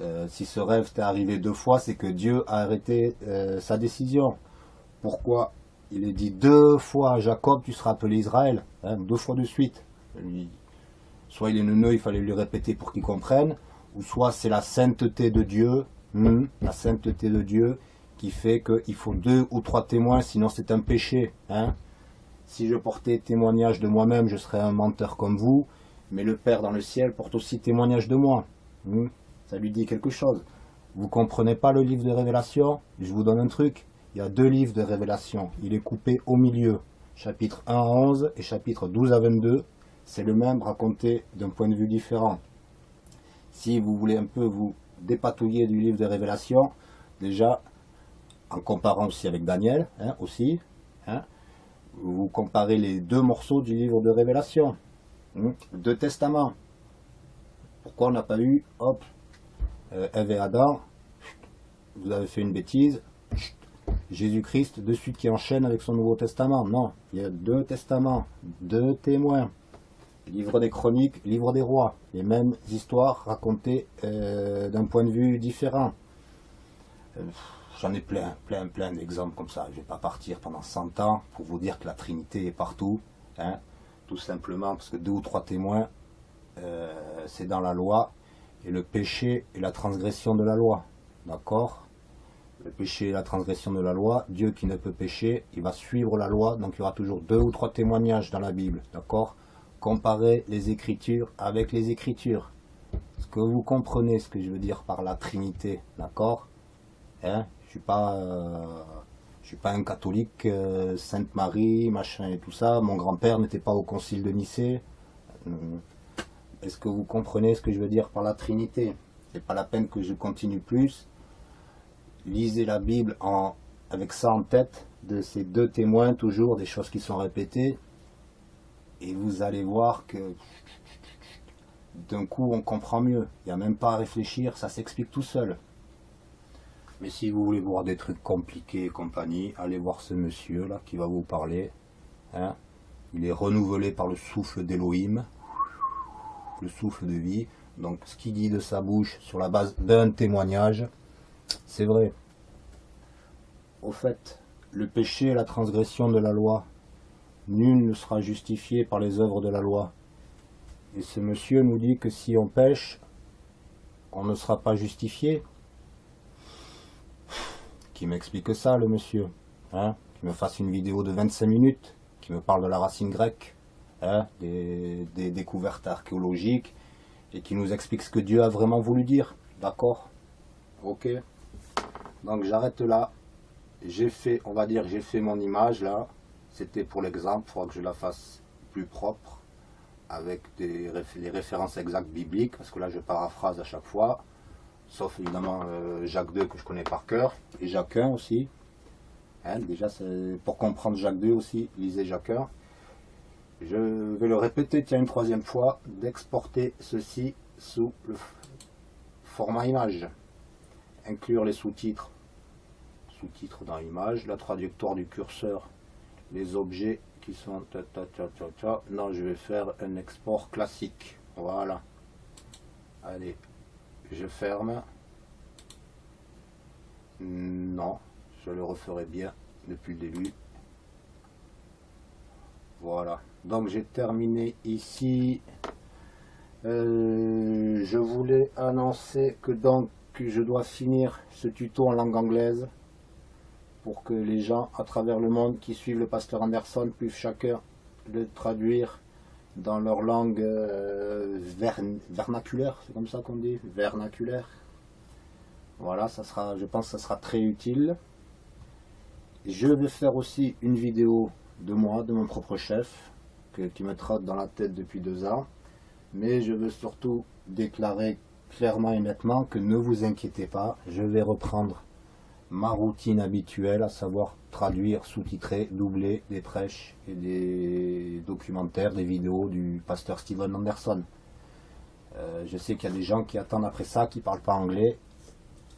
Euh, si ce rêve t'est arrivé deux fois, c'est que Dieu a arrêté sa décision. Pourquoi il est dit deux fois à Jacob, tu seras appelé Israël, hein, deux fois de suite. Soit il est neuneux, il fallait lui répéter pour qu'il comprenne, ou soit c'est la sainteté de Dieu, hmm, la sainteté de Dieu, qui fait qu'il faut deux ou trois témoins, sinon c'est un péché. Hein. Si je portais témoignage de moi-même, je serais un menteur comme vous, mais le Père dans le ciel porte aussi témoignage de moi. Hmm. Ça lui dit quelque chose. Vous comprenez pas le livre de Révélation? Je vous donne un truc. Il y a deux livres de Révélation. Il est coupé au milieu. Chapitre 1 à 11 et chapitre 12 à 22. C'est le même raconté d'un point de vue différent. Si vous voulez un peu vous dépatouiller du livre de Révélation, déjà, en comparant aussi avec Daniel, hein, aussi, hein, vous comparez les deux morceaux du livre de Révélation. hein, deux testaments. Pourquoi on n'a pas eu, hop, euh, Ève et Adam, vous avez fait une bêtise, Jésus-Christ de suite qui enchaîne avec son Nouveau Testament. Non, il y a deux testaments, deux témoins. Livre des chroniques, livre des rois. Les mêmes histoires racontées euh, d'un point de vue différent. Euh, J'en ai plein, plein, plein d'exemples comme ça. Je ne vais pas partir pendant 100 ans pour vous dire que la Trinité est partout. hein. Tout simplement parce que deux ou trois témoins, euh, c'est dans la loi. Et le péché et la transgression de la loi. D'accord? Le péché et la transgression de la loi, Dieu qui ne peut pécher, il va suivre la loi. Donc il y aura toujours deux ou trois témoignages dans la Bible. D'accord? Comparez les Écritures avec les Écritures. Est-ce que vous comprenez ce que je veux dire par la Trinité D'accord? Hein? Je suis pas... euh, je suis pas un catholique, euh, Sainte Marie, machin et tout ça. Mon grand-père n'était pas au concile de Nicée. Est-ce que vous comprenez ce que je veux dire par la Trinité? C'est pas la peine que je continue plus. Lisez la Bible en, avec ça en tête, de ces deux témoins, toujours des choses qui sont répétées. Et vous allez voir que d'un coup on comprend mieux. Il n'y a même pas à réfléchir, ça s'explique tout seul. Mais si vous voulez voir des trucs compliqués et compagnie, allez voir ce monsieur là qui va vous parler. hein. Il est renouvelé par le souffle d'Elohim, le souffle de vie. Donc ce qu'il dit de sa bouche sur la base d'un témoignage, c'est vrai. Au fait, le péché et la transgression de la loi, nul ne sera justifié par les œuvres de la loi. Et ce monsieur nous dit que si on pêche, on ne sera pas justifié. Qui m'explique ça, le monsieur hein? Qui me fasse une vidéo de 25 minutes, qui me parle de la racine grecque, hein? Des découvertes archéologiques, et qui nous explique ce que Dieu a vraiment voulu dire. D'accord? Ok. Donc j'arrête là. J'ai fait, on va dire, j'ai fait mon image là. C'était pour l'exemple, il faudra que je la fasse plus propre, avec des, les références exactes bibliques, parce que là je paraphrase à chaque fois, sauf évidemment euh, Jacques II que je connais par cœur, et Jacques 1 aussi. Hein, déjà, pour comprendre Jacques II aussi, lisez Jacques 1. Je vais le répéter, tiens, une troisième fois, d'exporter ceci sous le format image. Inclure les sous-titres, sous-titres dans l'image, la traductoire du curseur, les objets qui sont... ta, ta, ta. Non, je vais faire un export classique. Voilà. Allez, Je ferme. Non, je le referai bien depuis le début. Voilà. Donc j'ai terminé ici. Euh, je voulais annoncer que donc je dois finir ce tuto en langue anglaise pour que les gens à travers le monde qui suivent le pasteur Anderson puissent chacun le traduire dans leur langue euh, vernaculaire, c'est comme ça qu'on dit, vernaculaire. Voilà, ça sera, je pense que ça sera très utile. Je vais faire aussi une vidéo de moi, de mon propre chef, qui me trotte dans la tête depuis deux ans. Mais je veux surtout déclarer clairement et nettement que ne vous inquiétez pas, je vais reprendre ma routine habituelle, à savoir traduire, sous-titrer, doubler des prêches et des documentaires, des vidéos du pasteur Steven Anderson. Euh, je sais qu'il y a des gens qui attendent après ça, qui ne parlent pas anglais.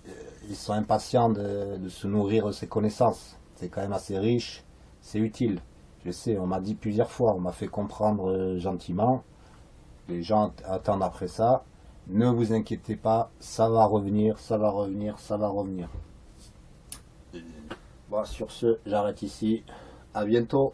Euh, ils sont impatients de, se nourrir de ces connaissances. C'est quand même assez riche, c'est utile. Je sais, on m'a dit plusieurs fois, on m'a fait comprendre euh, gentiment. Les gens attendent après ça. Ne vous inquiétez pas, ça va revenir, ça va revenir, ça va revenir. Bon, sur ce, j'arrête ici. À bientôt.